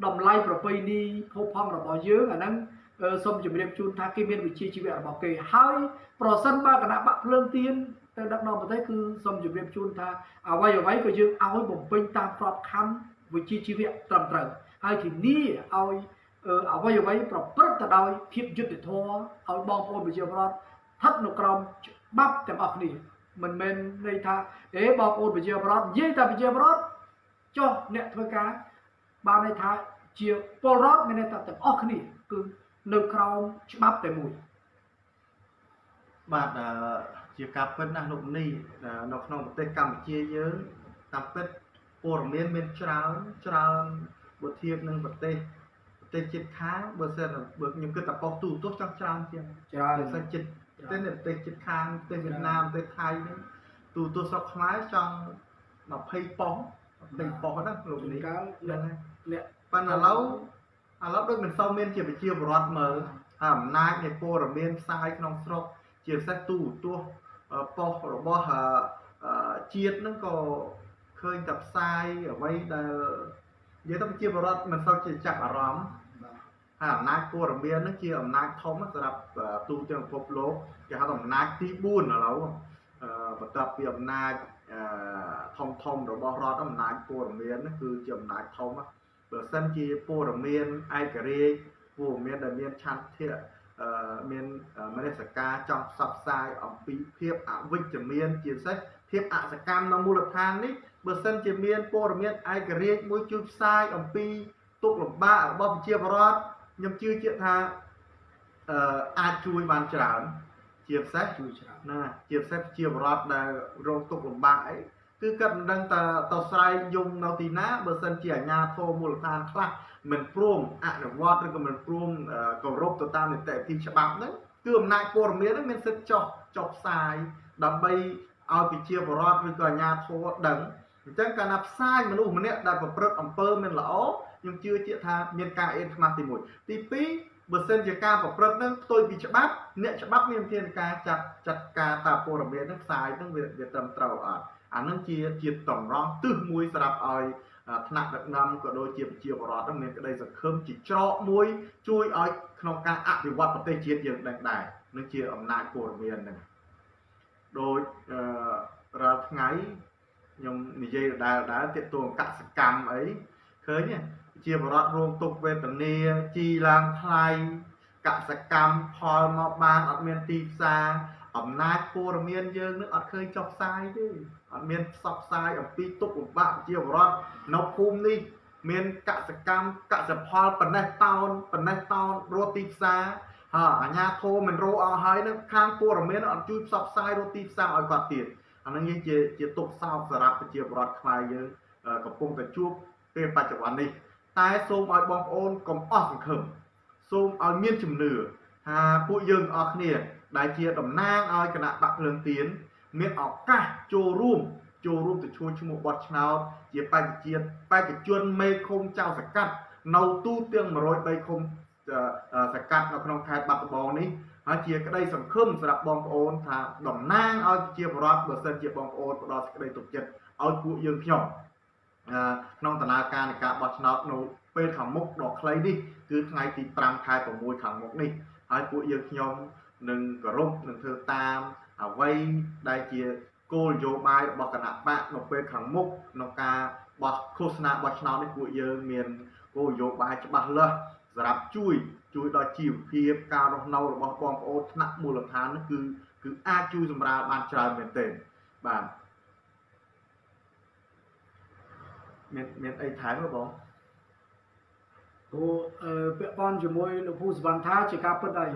តម្លៃប្រពៃណីភោគផង់របស់យើងអាហ្នឹងអឺសូមជម្រាបជូនថាគេមានវិជ្ជាជីវៈរបស់គេហើយប្រសិនបើគណៈបកភ្លើងទៀនទៅដឹកនាំប្រទេសគឺសូមជម្រាបជូនថាអ្វីអ្វីក៏យើងឲ្យបំពេញតាមក្របខ័ណ្ឌ វិជ្ជាជីវៈត្រឹមត្រូវហើយធានាឲ្យអឺអ្វីអ្វីប្រព្រឹត្តទៅដោយភាពយុត្តិធម៌ឲ្យបងប្អូនប្រជាពលរដ្ឋស្ថិតនៅក្រោមច្បាប់ទាំងអស់គ្នាមិនមែនន័យថាអេបងប្អូនប្រជាពលរដ្ឋនិយាយតែប្រជាពលរដ្ឋចុះអ្នកធ្វើការបានន័យថាជាពលរដ្ឋមានន័យថាទាំងអស់គ្នាគឺនៅក្រោមច្បាប់តែមួយបាទអឺជាការពិតណាស់លោកនេះអឺនៅក្នុងប្រទេសកម្ពុជាយើងតាមពិត ព័ត៌មានមានច្រើនច្រើនបើធៀបនឹងប្រទេសប្រទេសជិតខាងបើសិនបើខ្ញុំគិតតែប៉ុស្តិ៍ទូរទស្សន៍ចង់ច្រើនជាងច្រើនប្រសិនជិតប្រទេសនេះប្រទេសជិតខាងប្រទេសវៀតណាមប្រទេសថៃនេះទូរទស្សន៍ស្រុកខ្មែរចង់20ប៉ុស្តិ៍20ប៉ុស្តិ៍ហ្នឹងលោកជួននេះកាលហ្នឹងហើយអ្នកប៉ុន្តែឥឡូវឥឡូវដូចមិនសូវមានជាប្រជាពលរដ្ឋមើលហើយអំណាចនៃព័ត៌មានផ្សាយក្នុងស្រុកជាពិសេសទូរទស្សន៍ប៉ុស្តិ៍របស់ជាតិហ្នឹងក៏ ឃើញតែផ្សាយអ្វីដែលនិយាយទៅប្រជាពលរដ្ឋមិនសូវជាចាប់អារម្មណ៍ហើយអំណាចព័ត៌មានហ្នឹងជាអំណាចធំសម្រាប់ទូទាំងពិភពលោកគេហៅថាអំណាចទី4ឥឡូវបន្ទាប់ពីអំណាចធំធំរបស់រដ្ឋអំណាចព័ត៌មានហ្នឹងគឺជាអំណាចធំបើសិនជាព័ត៌មានឯករាជ្យព័ត៌មានដែលមានឆន្ទៈមានមនសិការចង់ផ្សព្វផ្សាយអំពីភាពអវិជ្ជមានជាពិសេសភាពអសកម្មនៅមូលដ្ឋាននេះ បើសិនជាមានព័ត៌មានឯករាជ្យមួយជួយផ្សាយអំពីទុកលំបាករបស់ប្រជាពលរដ្ឋខ្ញុំជឿជាក់ថាអឺអាចជួយបានច្រើន ជាពិសេសជួយច្រើនណាជាពិសេសជាបរដ្ឋដែលរងទុក្ខលំបាកអីគឺគាត់មិនដឹងតើទៅស្រែកយំនៅទីណាបើសិនជាអាជ្ញាធរមូលដ្ឋានខ្លះមិនព្រមអនុវត្តឬក៏មិនព្រមគោរពទៅតាមនីតិវិធីច្បាប់ហ្នឹងគឺអំណាចព័ត៌មានហ្នឹងមានសិទ្ធិចោះចុះផ្សាយដើម្បីឲ្យប្រជាពលរដ្ឋឬក៏អាជ្ញាធរដឹង អញ្ចឹងកាលណាផ្សាយមនុស្សម្នាក់ដែលប្រព្រឹត្តអំពើមិនល្អខ្ញុំជឿជាក់ថាមានការអៀនខ្មាស់ទី1ទី2បើសិនជាការប្រព្រឹត្តនឹងផ្ទុយពីច្បាប់អ្នកច្បាប់មានវិធានការចាត់ចាត់ការតាព័ត៌មាននឹងផ្សាយនឹងវាវាត្រឹមត្រូវអត់អានឹងជាជាតម្រង់ទិសមួយសម្រាប់ឲ្យថ្នាក់ដឹកនាំក៏ដូចជាប្រជាពលរដ្ឋនឹងមានក្តីសង្ឃឹមជាច្រកមួយជួយឲ្យក្នុងការអភិវឌ្ឍប្រទេសជាតិយើងដឹងដែរនឹងជាអំណាចព័ត៌មានហ្នឹងដោយរាល់ថ្ងៃ ខ្ញុំនិយាយដដែលៗទាក់ទងកសកម្មអីឃើញទេជាបរដ្ឋរងទុកវេទនាជីឡើងថ្លៃកសកម្មផលមកបានអត់មានទីផ្សារអំណាចព័ត៌មានយើងនឹងអត់ឃើញចុះផ្សាយទេអត់មានផ្សព្វផ្សាយអំពីទុកលំបាកជាបរដ្ឋនៅភូមិនេះមានកសកម្មកសផលប៉ុណ្ណេះតោនប៉ុណ្ណេះតោនរត់ទីផ្សារហើយអាញាធមមិនរោអស់ហើយនឹងខាងព័ត៌មានអត់ជួយផ្សព្វផ្សាយរត់ទីផ្សារឲ្យគាត់ទៀត អានឹងយើងជាជាទុកសោកសម្រាប់ប្រជាពលរដ្ឋខ្មែរយើងកំពុងតែជួបពេលបច្ចុប្បន្ននេះ តែសូមឲ្យបងប្អូនកុំអស់សង្ឃឹមសូមឲ្យមានជំនឿថាពួកយើងអស់គ្នា ដែលជាតំណាងឲ្យគណៈបកភ្លើងទៀនមានឱកាសចូលរួមចូលរួមទៅឈ្មោះឈ្មោះបោះឆ្នោតជាបេក្ខជាតិបេក្ខជនមេឃុំចៅសកាត់នៅទូទាំង103ឃុំសកាត់នៅក្នុងខេត្តបាត់ដំបងនេះ ហើយជាក្តីសង្ឃឹមសម្រាប់បងប្អូនថាតំណាងឲ្យជាបរដ្ឋបើសិនជាបងប្អូនផ្ដល់សេចក្តីទុកចិត្តឲ្យពួកយើងខ្ញុំក្នុងដំណើរការនៃការបោះឆ្នោតនៅពេលខាងមុខដ៏ខ្លីនេះគឺថ្ងៃទី5ខែ6ខាងមុខនេះហើយពួកយើងខ្ញុំនឹងគោរពនឹងធ្វើតាមអ្វីដែលជាគោលនយោបាយរបស់គណៈបកនៅពេលខាងមុខក្នុងការបោះឃោសនាបោះឆ្នោតនេះពួកយើងមានគោលនយោបាយច្បាស់លាស់សម្រាប់ជួយ ជួយដល់ជីវភាពការរស់នៅរបស់បងប្អូនថ្នាក់មូលដ្ឋាននេះគឺគឺអាចជួយសម្រាលបានច្រើនមែនទែនបាទមានមានអីថែមទេបងព្រោះពាក់ព័ន្ធជាមួយលោកពូសវណ្ណថាជាការពិតហើយ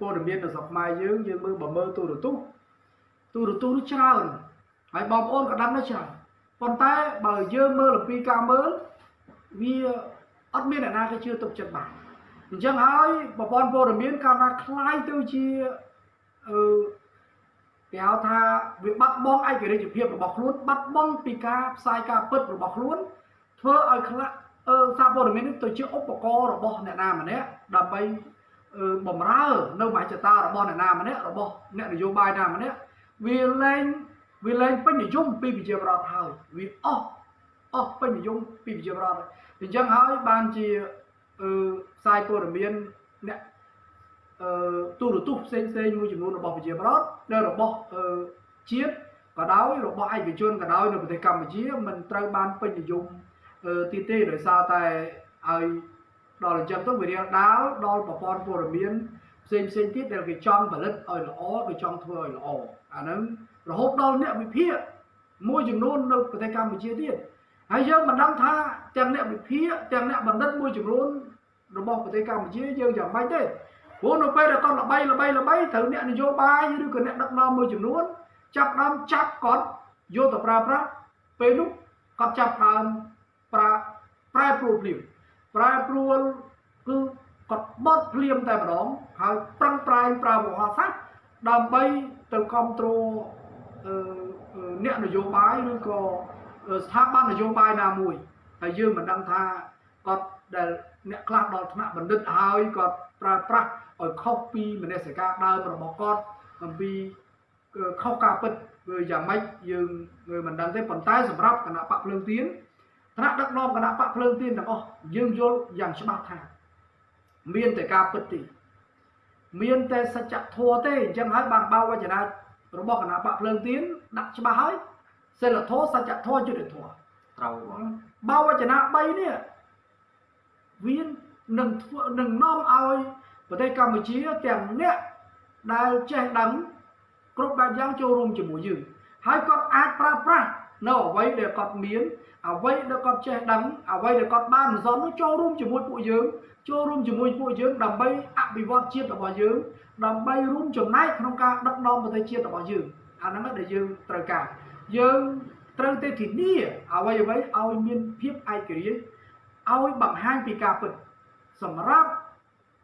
ព័ត៌មាននៅស្រុកខ្មែរយើងយើងមើលបើមើលទូរទស្សន៍ទូរទស្សន៍នេះច្រើនហើយបងប្អូនក៏ដឹងដែរច្រើនប៉ុន្តែបើយើងមើលអំពីការមើលវាអត់មានអ្នកណាគេជឿទុកចិត្តបាន អញ្ចឹងហើយប្រព័ន្ធព័ត៌មានកាលណាคล้ายទៅជាអឺគេហៅថាវាបាត់បង់ឯករាជ្យភាពរបស់ខ្លួនបាត់បង់ពីការផ្សាយការពិតរបស់ខ្លួនធ្វើឲ្យខ្លះអឺសារព័ត៌មាននេះទៅជាឧបករណ៍របស់អ្នកណាម្នាក់ដើម្បីអឺបំរើនៅមហិច្ឆតារបស់អ្នកណាម្នាក់របស់អ្នកនយោបាយណាម្នាក់វាលែងវាលែងពេញនិយមពីប្រជាប្រដ្ឋហើយវាអស់អស់ពេញនិយមពីប្រជាប្រដ្ឋអញ្ចឹងហើយបានជា អឺផ្សាយព័ត៌មានអ្នកអឺទូរទស្សន៍ផ្សេងផ្សេងមួយចំនួនរបស់ប្រជាប្រដ្ឋនិងរបស់អឺជាតិក៏ដោយរបស់ឯកជនក៏ដោយនៅប្រទេសកម្ពុជាមិនត្រូវបានពេញនិយមទីទេដោយសារតែឲ្យដល់អញ្ចឹងទៅវារៀងដាលដល់ប្រព័ន្ធព័ត៌មានផ្សេងផ្សេងទៀតដែលគេចង់ផលិតឲ្យល្អគេចង់ធ្វើឲ្យល្អអាហ្នឹងរហូតដល់អ្នកវិភាគមួយចំនួននៅប្រទេសកម្ពុជាទៀត ហើយយើងមិនដឹងថាទាំងអ្នកវិភាគទាំងអ្នកបណ្ឌិតមួយចំនួនរបស់ប្រទេសកម្ពុជាយើងយ៉ាងម៉េចទេព្រោះនៅពេលដែលគាត់ល្បីល្បីល្បីត្រូវអ្នកនយោបាយឬក៏អ្នកដឹកនាំមួយចំនួនចាប់ដើមចាប់គាត់យកទៅប្រើប្រាស់ពេលនោះគាត់ចាប់ដើមប្រើប្រែប្រួលភ្លាមប្រែប្រួលគឺគាត់បត់ភ្លាមតែម្ដងហើយប្រឹងប្រែងប្រើវោហារសាស្ត្រដើម្បីទៅគ្រប់គ្រងអ្នកនយោបាយឬក៏ ស្ថាប័ននយោបាយណាមួយហើយយើងមិនដឹងថាគាត់ដែលអ្នកខ្លះដល់ថ្នាក់បណ្ឌិតហើយគាត់ប្រើប្រាស់ឲ្យខុសពីមនសិការដើមរបស់គាត់អំពីខុសការពិតគឺយ៉ាងម៉េចយើងមិនដឹងទេប៉ុន្តែសម្រាប់គណៈបកភ្លើងទៀនថ្នាក់ដឹកនាំគណៈបកភ្លើងទៀនទាំងអស់យើងយល់យ៉ាងច្បាស់ថាមានតែការពិតទេមានតែសច្ចធម៌ទេអញ្ចឹងហើយបានបើវចនារបស់គណៈបកភ្លើងទៀនដាក់ច្បាស់ហើយ សិលធម៌សច្ចធម៌យុត្តិធម៌ត្រូវបងបើវចនា3នេះវានឹងធ្វើនឹងនាំឲ្យប្រទេសកម្ពុជាទាំងអ្នកដែលចេះដឹងគ្រប់បែបយ៉ាងចូលរួមជាមួយយើងហើយគាត់អាចប្រើប្រាស់នៅអ្វីដែលគាត់មានអ្វីដែលគាត់ចេះដឹងអ្វីដែលគាត់បានសន្សំចូលរួមជាមួយពួកយើងចូលរួមជាមួយពួកយើងដើម្បីអភិវឌ្ឍជាតិរបស់យើងដើម្បីរួមចំណែកក្នុងការដឹកនាំប្រទេសជាតិរបស់យើងអាហ្នឹងដែលយើងត្រូវការ យើងត្រូវតែធានាអ្វីអ្វីឲ្យមានភាពឯករាជ្យឲ្យបង្ហាញពីការពិតសម្រាប់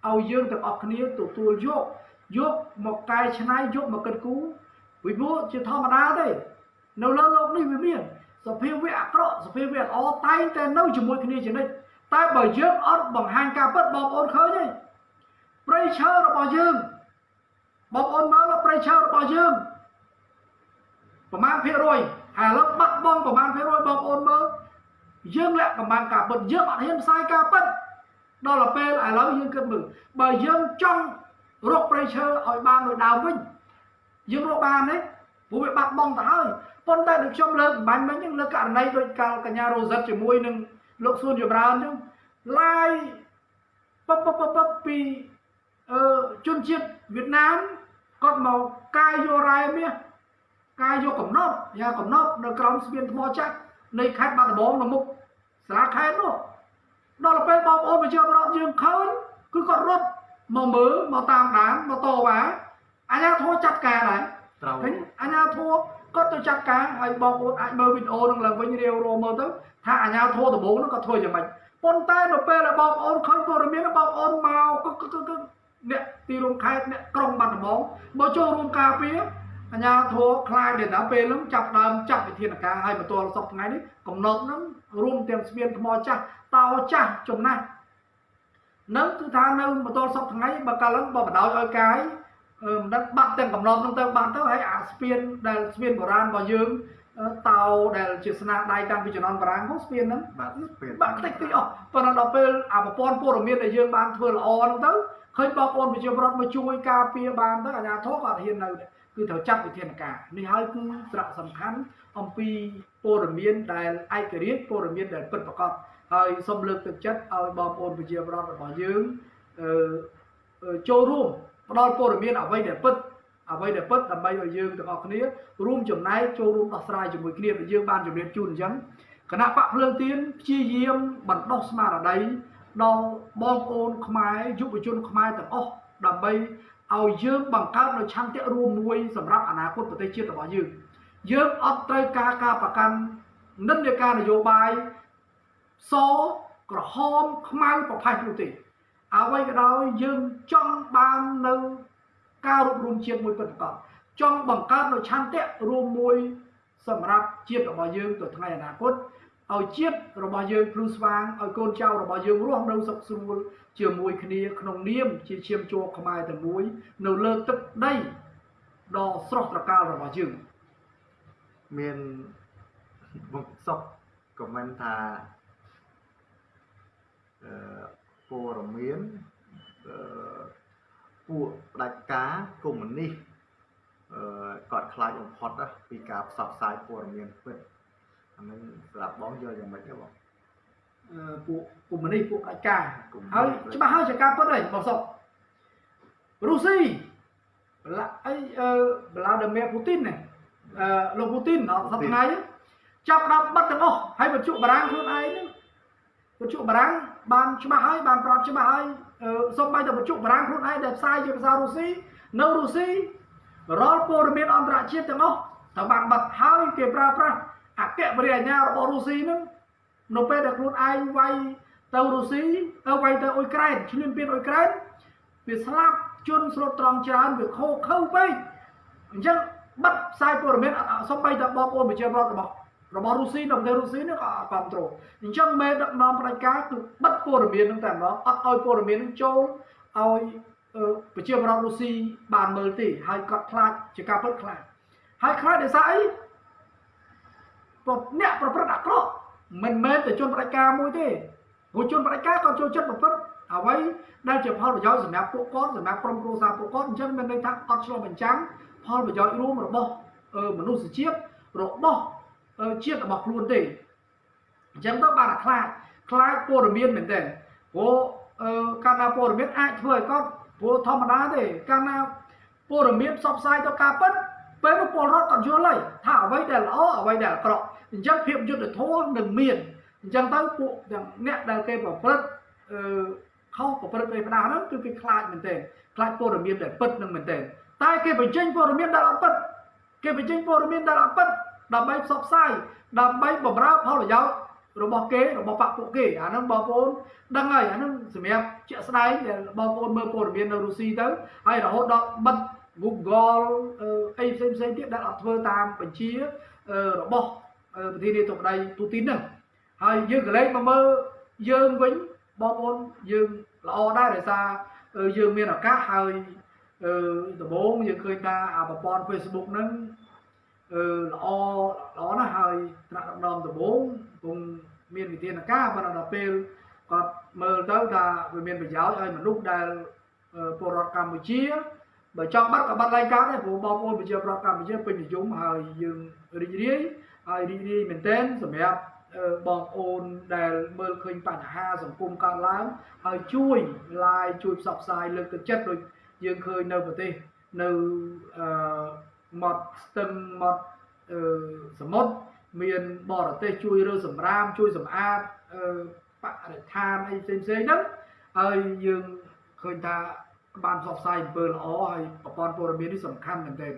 ឲ្យយើងទាំងអស់គ្នាទទួលយកយកមកកែច្នៃយកមកគិតគូរពីព្រោះជាធម្មតាទេនៅលើโลกនេះវាមានសភាវៈអាក្រក់សភាវៈល្អតែងតែនៅជាមួយគ្នាជានិច្ចតែបើយើងអត់បង្ហាញការពិតបងប្អូនឃើញទេព្រៃឈើរបស់យើងបងប្អូនមើលព្រៃឈើរបស់យើង ប្រមាណភាគរយហើយឥឡូវបាត់បង់ប្រមាណភាគរយបងប្អូនមើលយើងលាក់កំបាំងការពិតយើងអត់ហ៊ានផ្សាយការពិតដល់ទៅពេលឥឡូវយើងគិតមើលបើយើងចង់រកព្រៃឈើឲ្យបានដូចដើមវិញយើងរកបានទេព្រោះវាបាត់បង់ទៅហើយប៉ុន្តែដូចខ្ញុំលើកបាញ់មិញហ្នឹងលើករណីដូចកាលកញ្ញារ៉ូសិតជាមួយនឹងលោកសួនចម្រើនហ្នឹងឡាយពពពពពីអឺជនជាតិវៀតណាមគាត់មកកាយយករ៉ែមាស ការយកកំណប់យ៉ាកំណប់នៅក្រោមស្ពានថ្មចាស់នៃខេត្តបាត់ដំបងនៅមុខសាលាខេត្តនោះដល់ពេលបងប្អូនប្រជាពលរដ្ឋយើងឃើញគឺគាត់រត់មកមើលមកតាមដានមកតវ៉ាអាជ្ញាធរចាត់ការដែរត្រូវអាជ្ញាធរគាត់ទៅចាត់ការហើយបងប្អូនអាចមើលវីដេអូនឹងឡើងវិញរាវរមើលទៅថាអាជ្ញាធរដំបូងនោះគាត់ធ្វើយ៉ាងម៉េចប៉ុន្តែនៅពេលដែលបងប្អូនឃើញព័ត៌មានបងប្អូនមកអ្នកទីរួមខេត្តអ្នកក្រុងបាត់ដំបងមកចូលរួមការពារ អញ្ញាធរខ្លាចដែលដល់ពេលហ្នឹងចាប់ដើមចាត់វិធានការឲ្យបន្ទាល់សពថ្ងៃនេះកំណត់ហ្នឹងរួមទាំងស្ពានថ្មចាស់តោចាស់ចំណាស់នឹងគឺថានៅបន្ទាល់សពថ្ងៃបើកាលហ្នឹងបើបដោយឲ្យកាយមិនដឹងបាត់ទាំងកំណត់ហ្នឹងទៅបាត់ទៅហើយអាស្ពានដែលស្ពានបុរាណរបស់យើងតោដែលជាស្នាដៃតាំងពីជំនាន់បារាំងមកស្ពានហ្នឹងបាទស្ពានបាត់តិចតិចអស់ប៉ុន្តែដល់ពេលអាប្រព័ន្ធព័ត៌មានដែលយើងបានធ្វើល្អហ្នឹងទៅឃើញបងប្អូនប្រជាពលរដ្ឋមកជួយការពារបានទៅអាជ្ញាធរក៏ហ៊ាននៅដែរ គឺត្រូវចាត់វិធានការនេះហើយគឺសារៈសំខាន់អំពីព័ត៌មានដែលឯករាជ្យព័ត៌មានដែលពិតប្រាកដហើយសូមលើកទឹកចិត្តឲ្យបងប្អូនប្រជាពលរដ្ឋរបស់យើងអឺចូលរួមផ្ដល់ព័ត៌មានអ្វីដែលពិតអ្វីដែលពិតដើម្បីឲ្យយើងទាំងអស់គ្នារួមចំណែកចូលរួមដោះស្រាយជាមួយគ្នាដែលយើងបានជម្រាបជូនអញ្ចឹងគណៈបកភ្លើងទៀនព្យាយាមបណ្ដុះស្មារតីដល់បងប្អូនខ្មែរយុវជនខ្មែរទាំងអស់ដើម្បី ឲ្យយើងបង្កើតនៅឆន្ទៈរួមមួយសម្រាប់អនាគតប្រទេសជាតិរបស់យើងយើងអត់ត្រូវការការប្រកាន់និន្នាការនយោបាយសក្រហមខ្មៅប្រផេះនោះទេអ្វីក៏ដោយយើងចង់បាននៅការរួបរวมជាតិមួយពិតប្រាកដចង់បង្កើតនៅឆន្ទៈរួមមួយសម្រាប់ជាតិរបស់យើងទៅថ្ងៃអនាគត ឲ្យជាតិរបស់យើងភ្លឺស្វាងឲ្យកូនចៅរបស់យើងរស់នៅសុខស្រួលជាមួយគ្នាក្នុងនាមជាឈាមជ័រខ្មែរតែមួយ នៅលើទឹកដីដ៏ស្រស់ត្រកាលរបស់យើងមានមកសុកខមមិនថាអឺព័រមានអឺពួកផ្ដាច់ការកុម្មុយនីសអឺគាត់ខ្លាចបំផុតពីការផ្សព្វផ្សាយព័ត៌មានពិតអា នឹងស្រាប់បងយល់យ៉ាងម៉េចទេបងពួកកុម្មុយនីសពួកផ្ដាច់ការហើយច្បាស់ហើយជាការពិតហើយបងសុករុស្ស៊ីបលាអីអឺបឡាដឺមៀពូទីនណាអឺលោកពូទីនអត់សប្ថ្ងៃចាប់ដល់បិទទាំងអស់ហើយបញ្ជុបារាំងខ្លួនឯងហ្នឹងបញ្ជុបារាំងបានច្បាស់ហើយបានប្រាប់ច្បាស់ហើយសូម្បីតែបញ្ជុបារាំងខ្លួនឯងដែលផ្សាយជាភាសារុស្ស៊ីនៅរុស្ស៊ីរាល់ព័ត៌មានអន្តរជាតិទាំងអស់ត្រូវបានបិទហើយគេប្រើប្រាស់ អគ្គបរិយាញ្ញារបស់រុស្ស៊ីហ្នឹងនៅពេលដែលខ្លួនឯងវាយទៅរុស្ស៊ីទៅវាយទៅអ៊ុយក្រែនឈ្លានពានអ៊ុយក្រែនវាស្លាប់ជនស្រុតត្រង់ច្រើនវាខូខើពេកអញ្ចឹងបិទផ្សាយព័ត៌មានសំបីតែបងប្អូនប្រជាពលរដ្ឋរបស់របស់រុស្ស៊ីនៅប្រទេសរុស្ស៊ីនេះក៏គ្រប់គ្រងអញ្ចឹងមេដឹកនាំផ្ដាច់ការគឺបិទព័ត៌មានហ្នឹងតែម្ដងអត់ឲ្យព័ត៌មានហ្នឹងចូលឲ្យប្រជាប្រដ្ឋរុស្ស៊ីបានមើលទេហើយគាត់ខ្លាចជាការពិតខ្លាចហើយខ្លាចដោយសារអី អ្នកប្រព្រឹត្តអាក្រក់មិនមែនតែជនផ្ដាច់ការមួយទេព្រោះជនផ្ដាច់ការក៏ចូលចិត្តប្រព្រឹត្តអ្វីដែលជាផលប្រយោជន៍សម្រាប់ពួកគាត់សម្រាប់ក្រុមគ្រួសារពួកគាត់អញ្ចឹងមានន័យថាអត់ឆ្លុះបញ្ចាំងផលប្រយោជន៍រួមរបស់មនុស្សជាតិរបស់ជាតិរបស់ខ្លួនទេអញ្ចឹងទៅបានតែខ្លាចខ្លាចព័ត៌មានមែនទេព្រោះកាលណាព័ត៌មានអាចធ្វើឲ្យគាត់ព្រោះធម្មតាទេកាលណាព័ត៌មានផ្សព្វផ្សាយទៅការពិតពេលនោះពលរដ្ឋគាត់យល់ហើយថាអ្វីដែលល្អអ្វីដែលអាក្រក់ អញ្ចឹងភាពយុត្តិធម៌នឹងមានអញ្ចឹងទៅពួកទាំងអ្នកដែលគេប្រព្រឹត្តអឺខុសប្រព្រឹត្តឯផ្ដាស់ហ្នឹងគឺគេខ្លាចមែនទេខ្លាចព័ត៌មានដែលពិតនឹងមែនទេតែគេបញ្ចេញព័ត៌មានដែលអត់ពិតគេបញ្ចេញព័ត៌មានដែលអត់ពិតដើម្បីផ្សព្វផ្សាយដើម្បីបម្រើផលប្រយោជន៍របស់គេរបស់បកពួកគេអាហ្នឹងបងប្អូនដឹងហើយអាហ្នឹងសម្រាប់ជាក់ស្ដែងដែលបងប្អូនមើលព័ត៌មាននៅរុស្ស៊ីទៅហើយរហូតដល់បិទ Google អីផ្សេងផ្សេងទៀតដែលអត់ធ្វើតាមបញ្ជារបស់ ប្រធានាធិបតីពូទីនហ្នឹងហើយយើងក៏លេចមកមើលយើងវិញបងប្អូនយើងល្អដែរដោយសារយើងមានឱកាសហើយដំបូងយើងឃើញថាអាប្រព័ន្ធ Facebook ហ្នឹងអឺល្អល្អណាស់ហើយថ្នាក់ដឹកនាំដំបូងគង់មានវិធានការប៉ុន្តែដល់ពេលគាត់មើលទៅថាវាមានប្រយោជន៍ឲ្យមនុស្សដែលពលរដ្ឋកម្ពុជាបើចង់បាត់ក៏បាត់ឡើងកើតដែរព្រោះបងប្អូនប្រជាពលរដ្ឋកម្ពុជាពេញនិយមហើយយើងរីករាយ ហើយរីករាយមែនទែនសម្រាប់បងប្អូនដែលមើលឃើញបញ្ហាសង្គមកើតឡើងហើយជួយ like ជួយផ្សព្វផ្សាយលើកទឹកចិត្តដូចយើងឃើញនៅប្រទេសនៅអឺមាត់ស្ទឹងមាត់អឺសមុទ្រមានបរទេសជួយរើសម្រាមជួយសម្អាតអឺបរិស្ថានអីផ្សេងផ្សេងហ្នឹងហើយយើងឃើញថាបានផ្សព្វផ្សាយអំពើល្អហើយប្រព័ន្ធព័ត៌មាននេះសំខាន់មែនទែន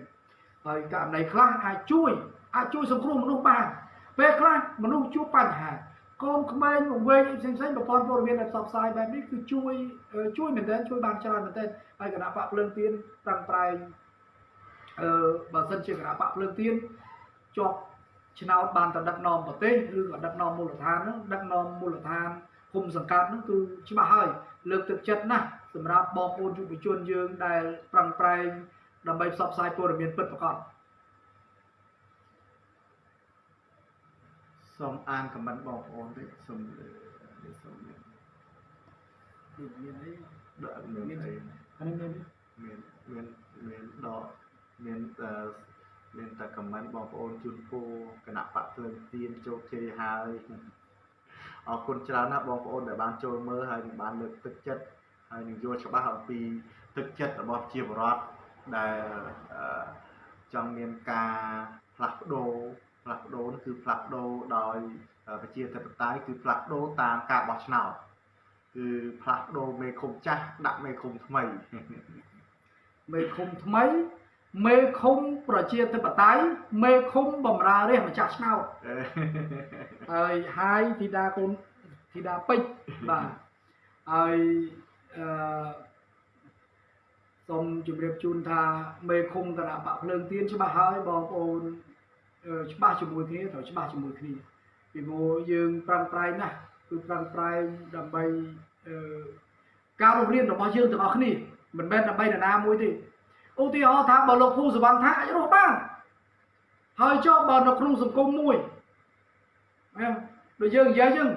ហើយករណីខ្លះអាចជួយ អាចជួយសង្គ្រោះមនុស្សបានពេលខ្លះមនុស្សជួបបញ្ហាកូនក្មេងវែងផ្សេងផ្សេងប្រព័ន្ធព័ត៌មានដែលផ្សព្វផ្សាយបែបនេះគឺជួយជួយមែនទែនជួយបានច្រើនមែនទែនហើយគណៈបកភ្លើងទៀនប្រឹងប្រែងអឺបើសិនជាគណៈបកភ្លើងទៀនជាប់ឆ្នោតបានទៅដឹកនាំប្រទេសឬក៏ដឹកនាំមូលដ្ឋានហ្នឹងដឹកនាំមូលដ្ឋានគុំសង្កាត់ហ្នឹងគឺច្បាស់ហើយលើកទឹកចិត្តណាស់សម្រាប់បងប្អូនយុវជនយើងដែលប្រឹងប្រែងដើម្បីផ្សព្វផ្សាយព័ត៌មានពិតប្រាកដ សូមអានខមមិនបងប្អូនតិចសូមសូមមានមានអីដាក់មានអីអានេះមានមានមានមានដកមានមានតែខមមិនបងប្អូនជូនពរគណៈបកភ្លើងទៀនជោគជ័យហើយអរគុណច្រើនណាស់បងប្អូនដែលបានចូលមើលហើយនឹងបានលើកទឹកចិត្តហើយនឹងយល់ច្បាស់អំពីទឹកចិត្តរបស់ជាបរដ្ឋដែលចង់មានការផ្លាស់ប្ដូរ ផ្លាស់ប្ដូរគឺផ្លាស់ប្ដូរដោយប្រជាធិបតេយ្យគឺផ្លាស់ប្ដូរតាមការបោះឆ្នោតគឺផ្លាស់ប្ដូរមេឃុំចាស់ដាក់មេឃុំថ្មីមេឃុំថ្មីមេឃុំប្រជាធិបតេយ្យមេឃុំបំរើរាជម្ចាស់ឆ្នោតហើយហើយធីតាកូនធីតាពេជ្របាទហើយអឺសូមជម្រាបជូនថាមេឃុំគណៈបកភ្លើងទៀនច្បាស់ហើយបងប្អូន ច្បាស់ជាមួយគ្នាត្រូវច្បាស់ជាមួយគ្នាពីព្រោះយើងប្រឹងប្រែងណាស់គឺប្រឹងប្រែងដើម្បីការរស់រានរបស់យើងទាំងអស់គ្នាមិនមែនដើម្បីនរណាមួយទេឧទាហរណ៍ថាបើលោកពូសវណ្ណថាអាចរស់បានហើយចុះបើនៅក្នុងសង្គមមួយមែនដូចយើងនិយាយយើង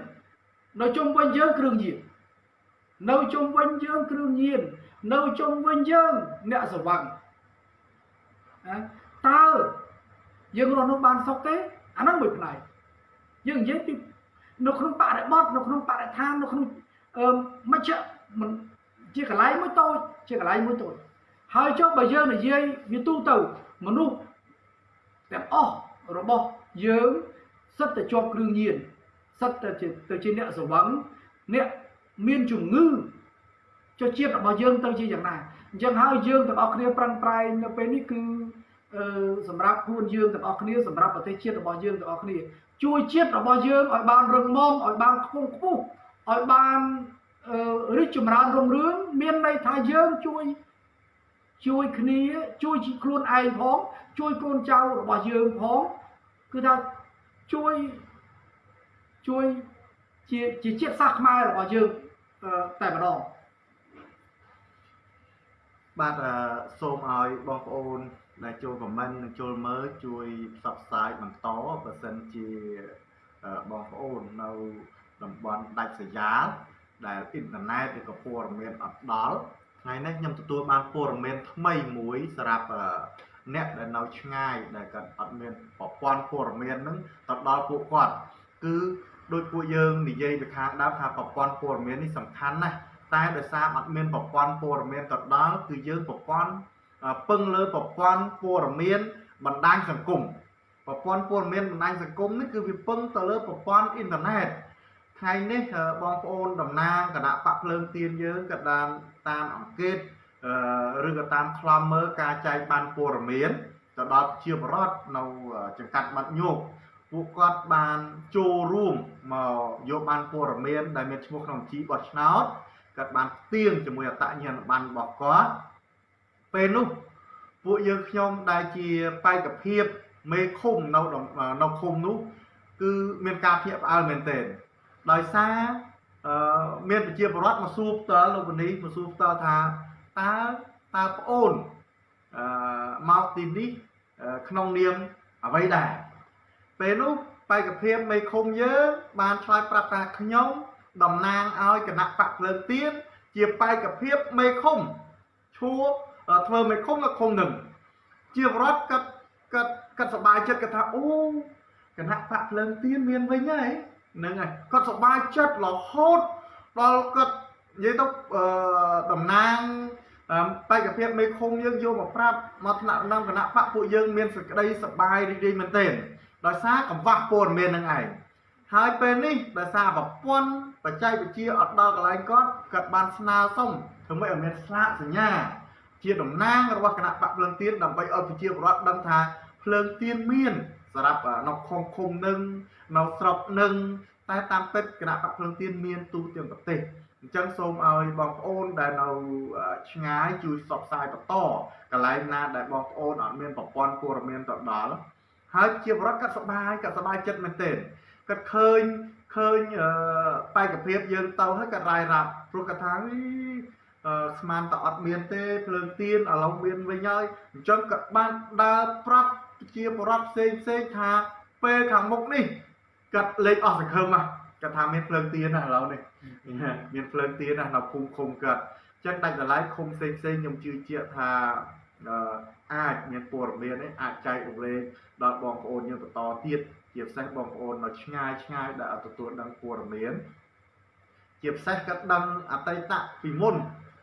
នៅជុំវិញយើងគ្រឿងញៀននៅជុំវិញយើងគ្រឿងញៀននៅជុំវិញយើងអ្នកសវណ្ណតើ យើងរស់នៅបានសុខទេអាហ្នឹងមួយផ្នែកយើងនិយាយពីនៅក្នុងបរិបទនៅក្នុងបរិស្ថាននៅក្នុងអឺមជ្ឈមិនជាកន្លែងមួយតូចជាកន្លែងមួយតូចហើយចុះបើយើងនិយាយវាទូទៅមនុស្សទាំងអស់របស់យើងសិតតែជាប់គ្រឿងញៀនសិតតែជាទៅជាអ្នកសវឹងអ្នកមានជំងឺចុះជាតិរបស់យើងទៅជាយ៉ាងណាអញ្ចឹងហើយយើងទាំងអស់គ្នាប្រឹងប្រែងនៅពេលនេះគឺអឺ សម្រាប់ខ្លួនយើងទាំងអស់គ្នាសម្រាប់ប្រទេសជាតិរបស់យើងទាំងអស់គ្នា ជួយជាតិរបស់យើងឲ្យបានរឹងមាំឲ្យបានខ្ពង់ខ្ពស់ឲ្យបានរីកចម្រើនរុងរឿងមានន័យថាយើងជួយជួយគ្នាជួយខ្លួនឯងផងជួយកូនចៅរបស់យើងផងគឺថាជួយជួយជាជាជាតិសាសន៍ខ្មែររបស់យើងអឺតែម្ដងបាទអឺសូមឲ្យបងប្អូន ដែលចូលខមមិននិងចូលមើលជួយផ្សព្វផ្សាយបន្តបើសិនជាអឺបងប្អូននៅតំបន់ដាច់ស្រយាលដែលអ៊ីនធឺណិតឬក៏ព័ត៌មានអត់ដល់ថ្ងៃនេះខ្ញុំទទួលបានព័ត៌មានថ្មីមួយសម្រាប់អឺអ្នកដែលនៅឆ្ងាយដែលគាត់អត់មានប្រព័ន្ធព័ត៌មានហ្នឹងទៅដល់ពួកគាត់គឺដោយពួកយើងនិយាយពីខាងដើមថាប្រព័ន្ធព័ត៌មាននេះសំខាន់ណាស់តែដោយសារអត់មានប្រព័ន្ធព័ត៌មានទៅដល់គឺយើងប្រព័ន្ធអឺ ពឹងលើប្រព័ន្ធព័ត៌មានបណ្ដាញសង្គមប្រព័ន្ធព័ត៌មានបណ្ដាញសង្គមនេះគឺវាពឹងទៅលើប្រព័ន្ធអ៊ីនធឺណិតថ្ងៃនេះអឺបងប្អូនតំណាងគណៈបកភ្លើងទៀនយើងក៏តាមតាមអង្កេតអឺឬក៏តាមខ្លំមើលការចែកបានព័ត៌មានទៅដល់ជាបរដ្ឋនៅចង្កាត់បាត់ញោកពួកគាត់បានចូលរួមមកយកបានព័ត៌មានដែលមានឈ្មោះក្នុងបញ្ជីបោះឆ្នោតគាត់បានទៀងជាមួយអតញ្ញាណប័ណ្ណរបស់គាត់ ពេលនោះពួកយើងខ្ញុំដែលជាបេក្ខភាពមេឃុំនៅតំនៅឃុំនោះគឺមានការភ្ញាក់ផ្អើលមែនទែនដោយសារអឺមានប្រជាពលរដ្ឋមកសួរផ្ទាល់លោកបនីមកសួរផ្ទាល់ថាតើតើប្អូនអឺមកទីនេះអឺក្នុងនាមអ្វីដែរពេលនោះបេក្ខភាពមេឃុំយើងបានឆ្លើយប្រាប់ថាខ្ញុំតំណាងឲ្យគណៈបកភ្លើងទៀនជាបេក្ខភាពមេឃុំឈួរ ធ្វើមេឃុំនៅឃុំនឹងជាបរដ្ឋកាត់កាត់កាត់សប្បាយចិត្តគាត់ថាអូគណៈបកភ្លើងទៀនមានវិញហើយហ្នឹងហើយគាត់សប្បាយចិត្តរហូតដល់គាត់និយាយទៅអឺតំណាងអឺបេក្ខភាពមេឃុំយើងយកមកប្រាប់មកថ្នាក់ក្នុងគណៈបកពួកយើងមានសេចក្តីសប្បាយរីករាយមែនទែនដោយសារកង្វះព័ត៌មាននឹងឯងហើយពេលនេះដោយសារប្រព័ន្ធបច្ចេកវិទ្យាអត់ដល់កន្លែងគាត់គាត់បានស្នើសុំធ្វើម៉េចឲ្យមានស្លាកសញ្ញា ជាតំណាងរបស់គណៈបកភ្លើងទៀនដើម្បីឲ្យប្រជាពលរដ្ឋដឹងថាភ្លើងទៀនមានសម្រាប់នៅខុំឃុំនឹងនៅស្រុកនឹងតែតាមពិតគណៈបកភ្លើងទៀនមានទូទាំងប្រទេសអញ្ចឹងសូមឲ្យបងប្អូនដែលនៅឆ្ងាយជួយផ្សព្វផ្សាយបន្តកន្លែងណាដែលបងប្អូនអត់មានប្រព័ន្ធព័ត៌មានទៅដល់ហើយជាបរិបទគាត់សប្បាយគាត់សប្បាយចិត្តមែនទែនគាត់ឃើញឃើញអឺបេក្ខភាពយើងទៅហើយគាត់រាយរាប់ព្រោះគាត់ថាអីអឺ ស្មានតអត់មានទេភ្លើងទៀនឥឡូវមានវិញហើយអញ្ចឹងគាត់បានដើរប្រាប់ជាបរិបទផ្សេងផ្សេងថាពេលខាងមុខនេះគាត់លេខអស់សង្ឃឹមហ่ะគាត់ថាមានភ្លើងទៀនណាឥឡូវនេះមានភ្លើងទៀនណានៅភូមិឃុំគាត់អញ្ចឹងដាច់ដライឃុំផ្សេងផ្សេងខ្ញុំជឿជាក់ថាអឺអាចមានព័ត៌មាននេះអាចចែករំលែកដល់បងប្អូនយើងបន្តទៀតជាពិសេសបងប្អូននៅឆ្ងាយឆ្ងាយដែលអត់ទទួលដឹងព័ត៌មានជាពិសេសគាត់ដឹងអតីតពីមុន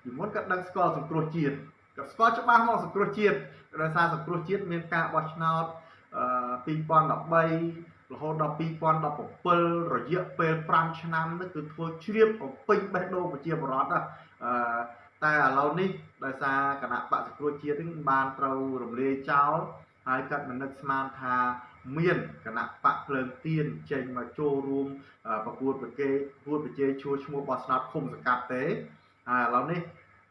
ពីមុនគាត់ដឹងស្គាល់សង្គ្រោះជាតិគាត់ស្គាល់ច្បាស់មកសង្គ្រោះជាតិដោយសារសង្គ្រោះជាតិមានការបោះឆ្នោតអឺ2013រហូតដល់2017រយៈពេល5ឆ្នាំនេះគឺធ្វើជ្រាបបំពេញបេះដូងប្រជាពលរដ្ឋណាអឺតែឥឡូវនេះដោយសារគណៈបកសង្គ្រោះជាតិនេះបានត្រូវរំលាយចោលហើយកាត់មនឹកស្មានថាមានគណៈបកភ្លើងទៀនចេញមកចូលរួមប្រកួតប្រកែកប្រកួតប្រជែងឈួរឈ្មោះបោះឆ្នោតឃុំសង្កាត់ទេ ហើយឥឡូវនេះ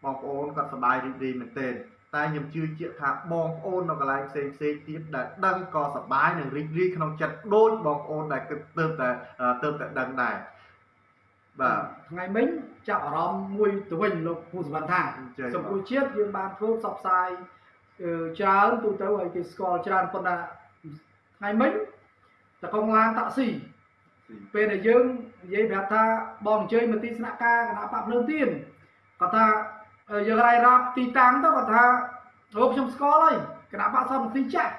បងប្អូនគាត់សប្បាយរីករាយមែនទែនតែខ្ញុំជឿជាក់ថាបងប្អូននៅកន្លែងផ្សេងផ្សេងទៀតដែលដឹងក៏សប្បាយនិងរីករាយក្នុងចិត្តដូចបងប្អូនដែលគិតទៅតែទៅតែដឹងដែរបាទថ្ងៃមិញចាប់អារម្មណ៍មួយទៅវិញលោកពូសវណ្ណថាចា៎សង្គមជាតិយើងបានធ្វើផ្សព្វផ្សាយអឺច្រើនទូទៅឲ្យគេស្គាល់ច្រើនប៉ុន្តែថ្ងៃមិញតកងឡានតាក់ស៊ីពេលដែលយើងនិយាយប្រាប់ថាបងអញ្ជើញមកទីស្នាក់ការគណៈបកភ្លើងទៀន គាត់ថាអឺយើងរាយរាប់ទីតាំងទៅគាត់ថាអូខ្ញុំស្គាល់ហើយគណៈបកសន្តិចាស់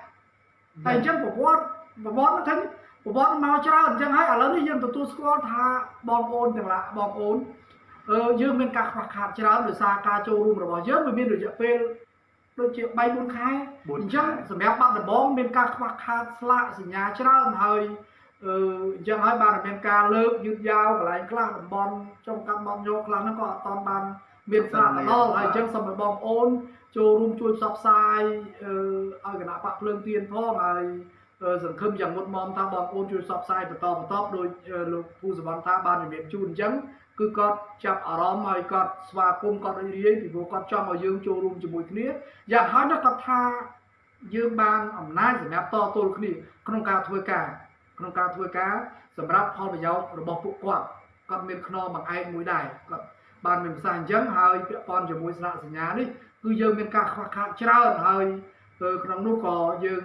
តែអញ្ចឹងប្រវត្តិប្រវត្តិហ្នឹងប្រវត្តិមកច្រើនអញ្ចឹងហើយឥឡូវនេះយើងទទួលស្គាល់ថាបងប្អូនទាំងឡាបងប្អូនអឺយើងមានការខ្វះខាតច្រើនដោយសារការចូលរួមរបស់យើងវាមានរយៈពេលដូចជា3 4ខែ4អញ្ចឹងខែសម្រាប់បាត់ដំបងមានការខ្វះខាតស្លាកសញ្ញាច្រើនហើយអឺអញ្ចឹងហើយបានតែមានការលើកយឺតយ៉ាវកន្លែងខ្លះតំបន់ចុងកាត់បំយកខ្លះហ្នឹងក៏អត់តាន់បាន មានស្លាកទៅដល់ហើយអញ្ចឹងសូមឲ្យបងប្អូនចូលរួមជួយផ្សព្វផ្សាយអឺឲ្យគណៈបកភ្លើងទៀនផងហើយអឺសង្ឃឹមយ៉ាងមុតមមថាបងប្អូនជួយផ្សព្វផ្សាយបន្តបន្តដោយអឺលោកពូសវណ្ណថាបានជំរាបជូនអញ្ចឹងគឺគាត់ចាប់អារម្មណ៍ហើយគាត់ស្វាគមន៍គាត់រីករាយពីព្រោះគាត់ចង់ឲ្យយើងចូលរួមជាមួយគ្នាយ៉ាងហោចណាស់គាត់ថាយើងបានអំណាចសម្រាប់តទល់គ្នាក្នុងការធ្វើការក្នុងការធ្វើការសម្រាប់ផលប្រយោជន៍របស់ពួកគាត់គាត់មានខ្នងបង្អែកមួយដែរគាត់ បានមានប្រសាសន៍អញ្ចឹងហើយពាក់ព័ន្ធជាមួយស្លាកសញ្ញានេះគឺយើងមានការខ្វះខាតច្រើនហើយទៅក្នុងនោះក៏យើង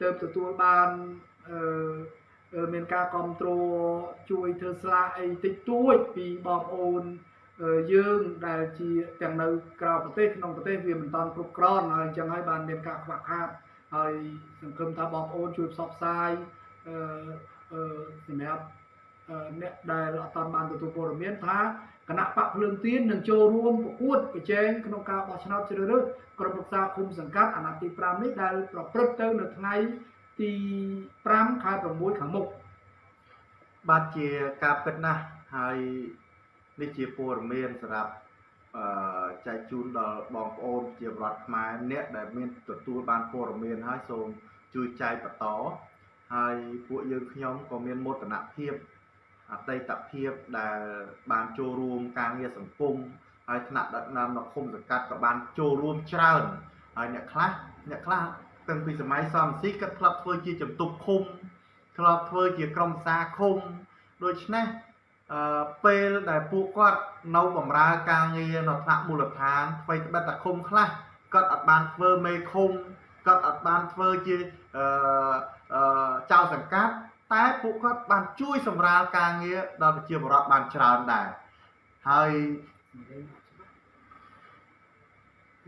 ទៅទទួលបានអឺមានការគ្រប់គ្រងជួយធ្វើស្លាកអីតិចតួចពីបងប្អូនយើងដែលជាទាំងនៅក្រៅប្រទេសក្នុងប្រទេសវាមិនតាន់គ្រប់គ្រាន់ហើយអញ្ចឹងហើយបានមានការខ្វះខាតហើយសង្ឃឹមថាបងប្អូនជួយផ្សព្វផ្សាយអឺអឺសម្រាប់អ្នកដែលអត់តាន់បានទទួលព័ត៌មានថា គណៈបកភ្លើងទៀននឹងចូលរួមប្រកួតប្រជែងក្នុងការបោះឆ្នោតជ្រើសរើសក្រុមប្រឹក្សាឃុំសង្កាត់អាណត្តិទី5នេះដែលប្រព្រឹត្តទៅនៅថ្ងៃទី5ខែ6ខាងមុខបាទជាការពិតណាស់ហើយនេះជាព័ត៌មានសម្រាប់អឺចែកជូនដល់បងប្អូនជាប្រដ្ឋខ្មែរអ្នកដែលមានទទួលបានព័ត៌មានហើយសូមជួយចែកបន្តហើយពួកយើងខ្ញុំក៏មានមោទនភាព អតីតភាពដែលបានចូលរួមការងារសង្គមហើយថ្នាក់ដឹកនាំនៅឃុំសង្កាត់ក៏បានចូលរួមច្រើនហើយអ្នកខ្លះអ្នកខ្លះតាំងពីសម័យសំស៊ីគាត់ធ្លាប់ធ្វើជាជំទប់ឃុំធ្លាប់ធ្វើជាក្រុមសាឃុំដូច្នេះអឺពេលដែលពួកគាត់នៅបម្រើការងារនៅថ្នាក់មូលដ្ឋានអ្វីត្បិតតែឃុំខ្លះគាត់អត់បានធ្វើមេឃុំគាត់អត់បានធ្វើជាអឺអឺចៅសង្កាត់ តែពួកគាត់បានជួយសម្រាលការងារដល់ប្រជាពលរដ្ឋបានច្រើនដែរហើយ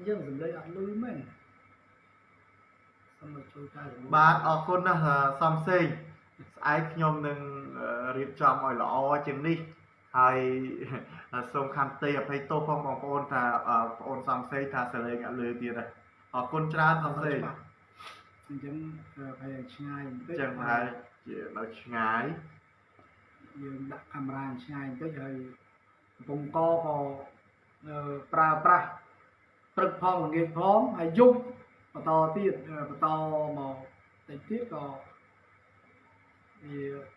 យើងសម្លេងអត់លឺមែនសូមជួយកែបាទអរគុណណាស់សំសេងស្អែកខ្ញុំនឹងរៀបចំឲ្យល្អជាងនេះហើយសូមខន្តីអភ័យទោសផងបងប្អូនថាបងប្អូនសំសេងថាសលេងអត់លឺទៀតដែរអរគុណច្រើនសំសេងអញ្ចឹងប្រហែលឆ្ងាយបន្តិចចឹងហើយ ជានៅឆ្ងាយយើងដាក់កាមេរ៉ាឆ្ងាយបន្តិចហើយកំពុងកក៏ប្រើប្រាស់ព្រឹកផងល្ងាចផងហើយយប់បន្តទៀតបន្តមកតិចទៀតក៏វា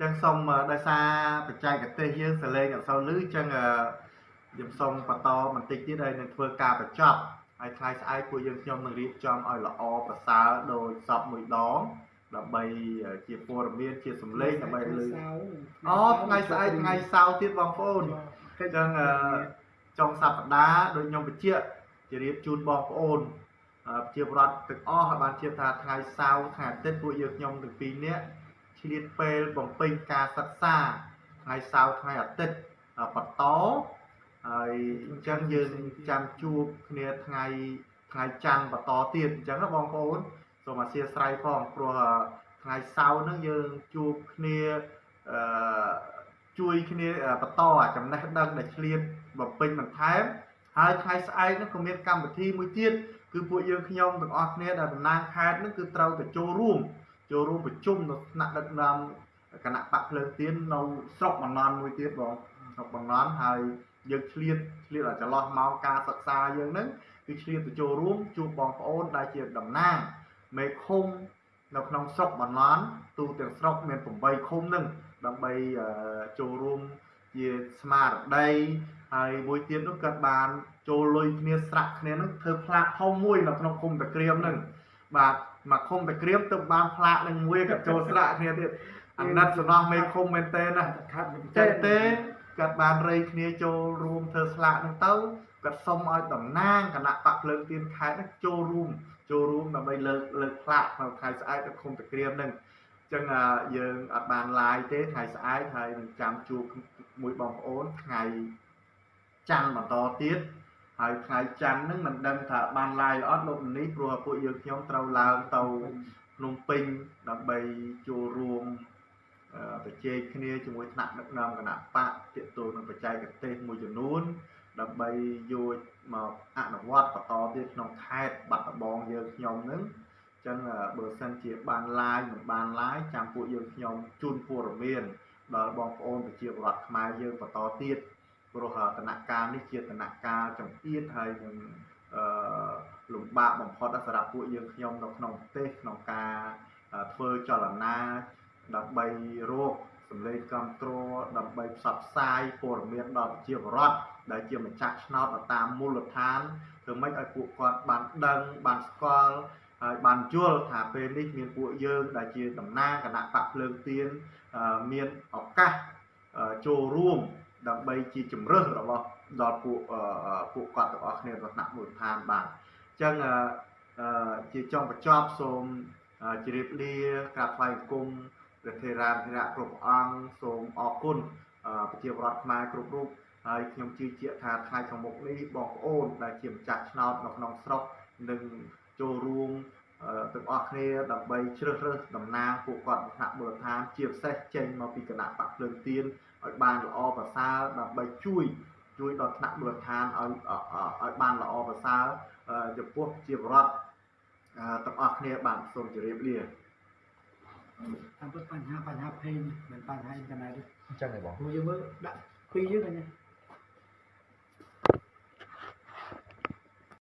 ចឹងសូមដោយសារបច្ចេកទេសយើងសលេងអត់សូវលឺចឹងខ្ញុំសូមបន្តបន្តិចទៀតហើយនឹងធ្វើការបញ្ចប់ ហើយថ្ងៃស្អែកពួកយើងខ្ញុំនឹងរៀបចំឲ្យល្អប្រសើរដោយសពមួយដងដើម្បីជាព័ត៌មានជាសម្លេងដើម្បីលើអូថ្ងៃស្អែកថ្ងៃសៅរ៍ទៀតបងប្អូនអញ្ចឹងចុងសប្តាហ៍ដូចខ្ញុំបញ្ជាក់ជម្រាបជូនបងប្អូនជាបរដ្ឋទាំងអស់ឲ្យបានជឿថាថ្ងៃសៅរ៍ថ្ងៃអាទិត្យពួកយើងខ្ញុំទាំងពីរនាក់ឆ្លៀតពេលបំពេញការសិក្សាថ្ងៃសៅរ៍ថ្ងៃអាទិត្យបន្ត ហើយអញ្ចឹងយើងចាំជួបគ្នាថ្ងៃថ្ងៃច័ន្ទបន្តទៀតអញ្ចឹងណាបងប្អូនសូមអធិស្ឋានផងព្រោះថ្ងៃសៅរ៍ហ្នឹងយើងជួបគ្នាអឺជួយគ្នាបន្តចំណេះដឹងដែលឆ្លៀតបំពេញបន្ថែមហើយថ្ងៃស្អែកហ្នឹងក៏មានកម្មវិធីមួយទៀតគឺពួកយើងខ្ញុំទាំងអស់គ្នាដែលតំណាងខេត្តហ្នឹងគឺត្រូវទៅចូលរួមចូលរួមប្រជុំនៅថ្នាក់ដឹកនាំគណៈបកភ្លើងទៀននៅស្រុកបំណន់មួយទៀតបងស្រុកបំណន់ហើយ យើងឆ្លៀតឆ្លៀតឲ្យចន្លោះម៉ោងការសិក្សាយើងហ្នឹងគឺឆ្លៀតទៅចូលរួមជួបបងប្អូនដែលជាតំណាងមេឃុំនៅក្នុងស្រុកបំណន់ទូទាំងស្រុកមាន8ឃុំហ្នឹងដើម្បីចូលរួមជាស្មារតីហើយមួយទៀតនោះគាត់បានចូលលុយគ្នាស្រាក់គ្នានឹងធ្វើផ្លាកធំមួយនៅក្នុងឃុំតាក្រៀមនឹងបាទមកឃុំតាក្រៀមទៅបានផ្លាកនឹងមួយគាត់ចូលស្រាក់គ្នាទៀតអាណិតសំណោះមេឃុំមែនតើណាខាត់ចេះទេ គាត់បានរៃគ្នាចូលរួមធ្វើស្លាកនឹងទៅគាត់សុំឲ្យតំណាងគណៈបកភ្លើងទៀនខេត្តនឹងចូលរួមចូលរួមដើម្បីលើកលើកផ្លាកនៅថ្ងៃស្អែកនៅឃុំតាក្រៀមនឹងចឹងយើងអត់បាន live ទេថ្ងៃស្អែកហើយនឹងចាំជួបមួយបងប្អូនថ្ងៃច័ន្ទបន្តទៀតហើយថ្ងៃច័ន្ទហ្នឹងមិនដឹងថាបាន live អត់លោកនេះព្រោះពួកយើងខ្ញុំត្រូវឡើងទៅភ្នំពេញដើម្បីចូលរួម ប្រជែកគ្នាជាមួយថ្នាក់ដឹកនាំគណៈបកទាក់ទងនឹងបច្ចេកទេសមួយចំនួន ដើម្បីយកមកអនុវត្តបន្តទៀតក្នុងខេត្តបាត់ដំបងយើងខ្ញុំហ្នឹងចឹងបើសិនជាបាន live មិនបាន live ចាំពួកយើងខ្ញុំជូនព័ត៌មានដល់បងប្អូនប្រជាពលរដ្ឋខ្មែរយើងបន្តទៀតព្រោះដំណាក់កាលនេះជាដំណាក់កាលចំអៀត ហើយនឹងអឺលំបាកបំផុតសម្រាប់ពួកយើងខ្ញុំនៅក្នុងប្រទេសក្នុងការធ្វើចលនា ដើម្បីរកសម្លេងគ្រប់គ្រងដើម្បីផ្សព្វផ្សាយព័ត៌មានដល់ប្រជាពលរដ្ឋដែលជាម្ចាស់ឆ្នោតតាមមូលដ្ឋានធ្វើម៉េចឲ្យពួកគាត់បានដឹងបានស្គាល់ហើយបានយល់ថាពេលនេះមានពួកយើងដែលជាតំណាងគណៈបកភ្លើងទៀនអឺមានឱកាសអឺចូលរួមដើម្បីជាជំរើសរបស់ដល់ពួកអឺអឺពួកគាត់ទាំងអស់គ្នារបស់ថ្នាក់មូលដ្ឋានបាទអញ្ចឹងអឺអឺជាចុងបញ្ចប់សូមអឺជម្រាបលាក្រាបថ្វាយបង្គំ ព្រះថេរានុថេរៈគ្រប់ព្រះអង្គសូមអរគុណអឺប្រជាពលរដ្ឋខ្មែរគ្រប់រូបហើយខ្ញុំជឿជាក់ថាថ្ងៃខាងមុខនេះបងប្អូនដែលជាម្ចាស់ឆ្នោតនៅក្នុងស្រុកនឹងចូលរួមអឺទាំងអស់គ្នាដើម្បីជ្រើសរើសតំណាងពួកគាត់ថ្នាក់មូលដ្ឋានជាពិសេសចេញមកពីគណៈបកភ្លើងទៀនឲ្យបានល្អប្រសើរដើម្បីជួយជួយដល់ថ្នាក់មូលដ្ឋានឲ្យអអឲ្យបានល្អប្រសើរអឺចំពោះជាបរដ្ឋអឺទាំងអស់គ្នាបាទសូមជម្រាបលា តាមពិតបញ្ហាបញ្ហា page មិនបញ្ហាអ៊ីនធឺណិតទេអញ្ចឹងឯងបងព្រោះយើងមើលដាក់ពីរយើងឃើញទេ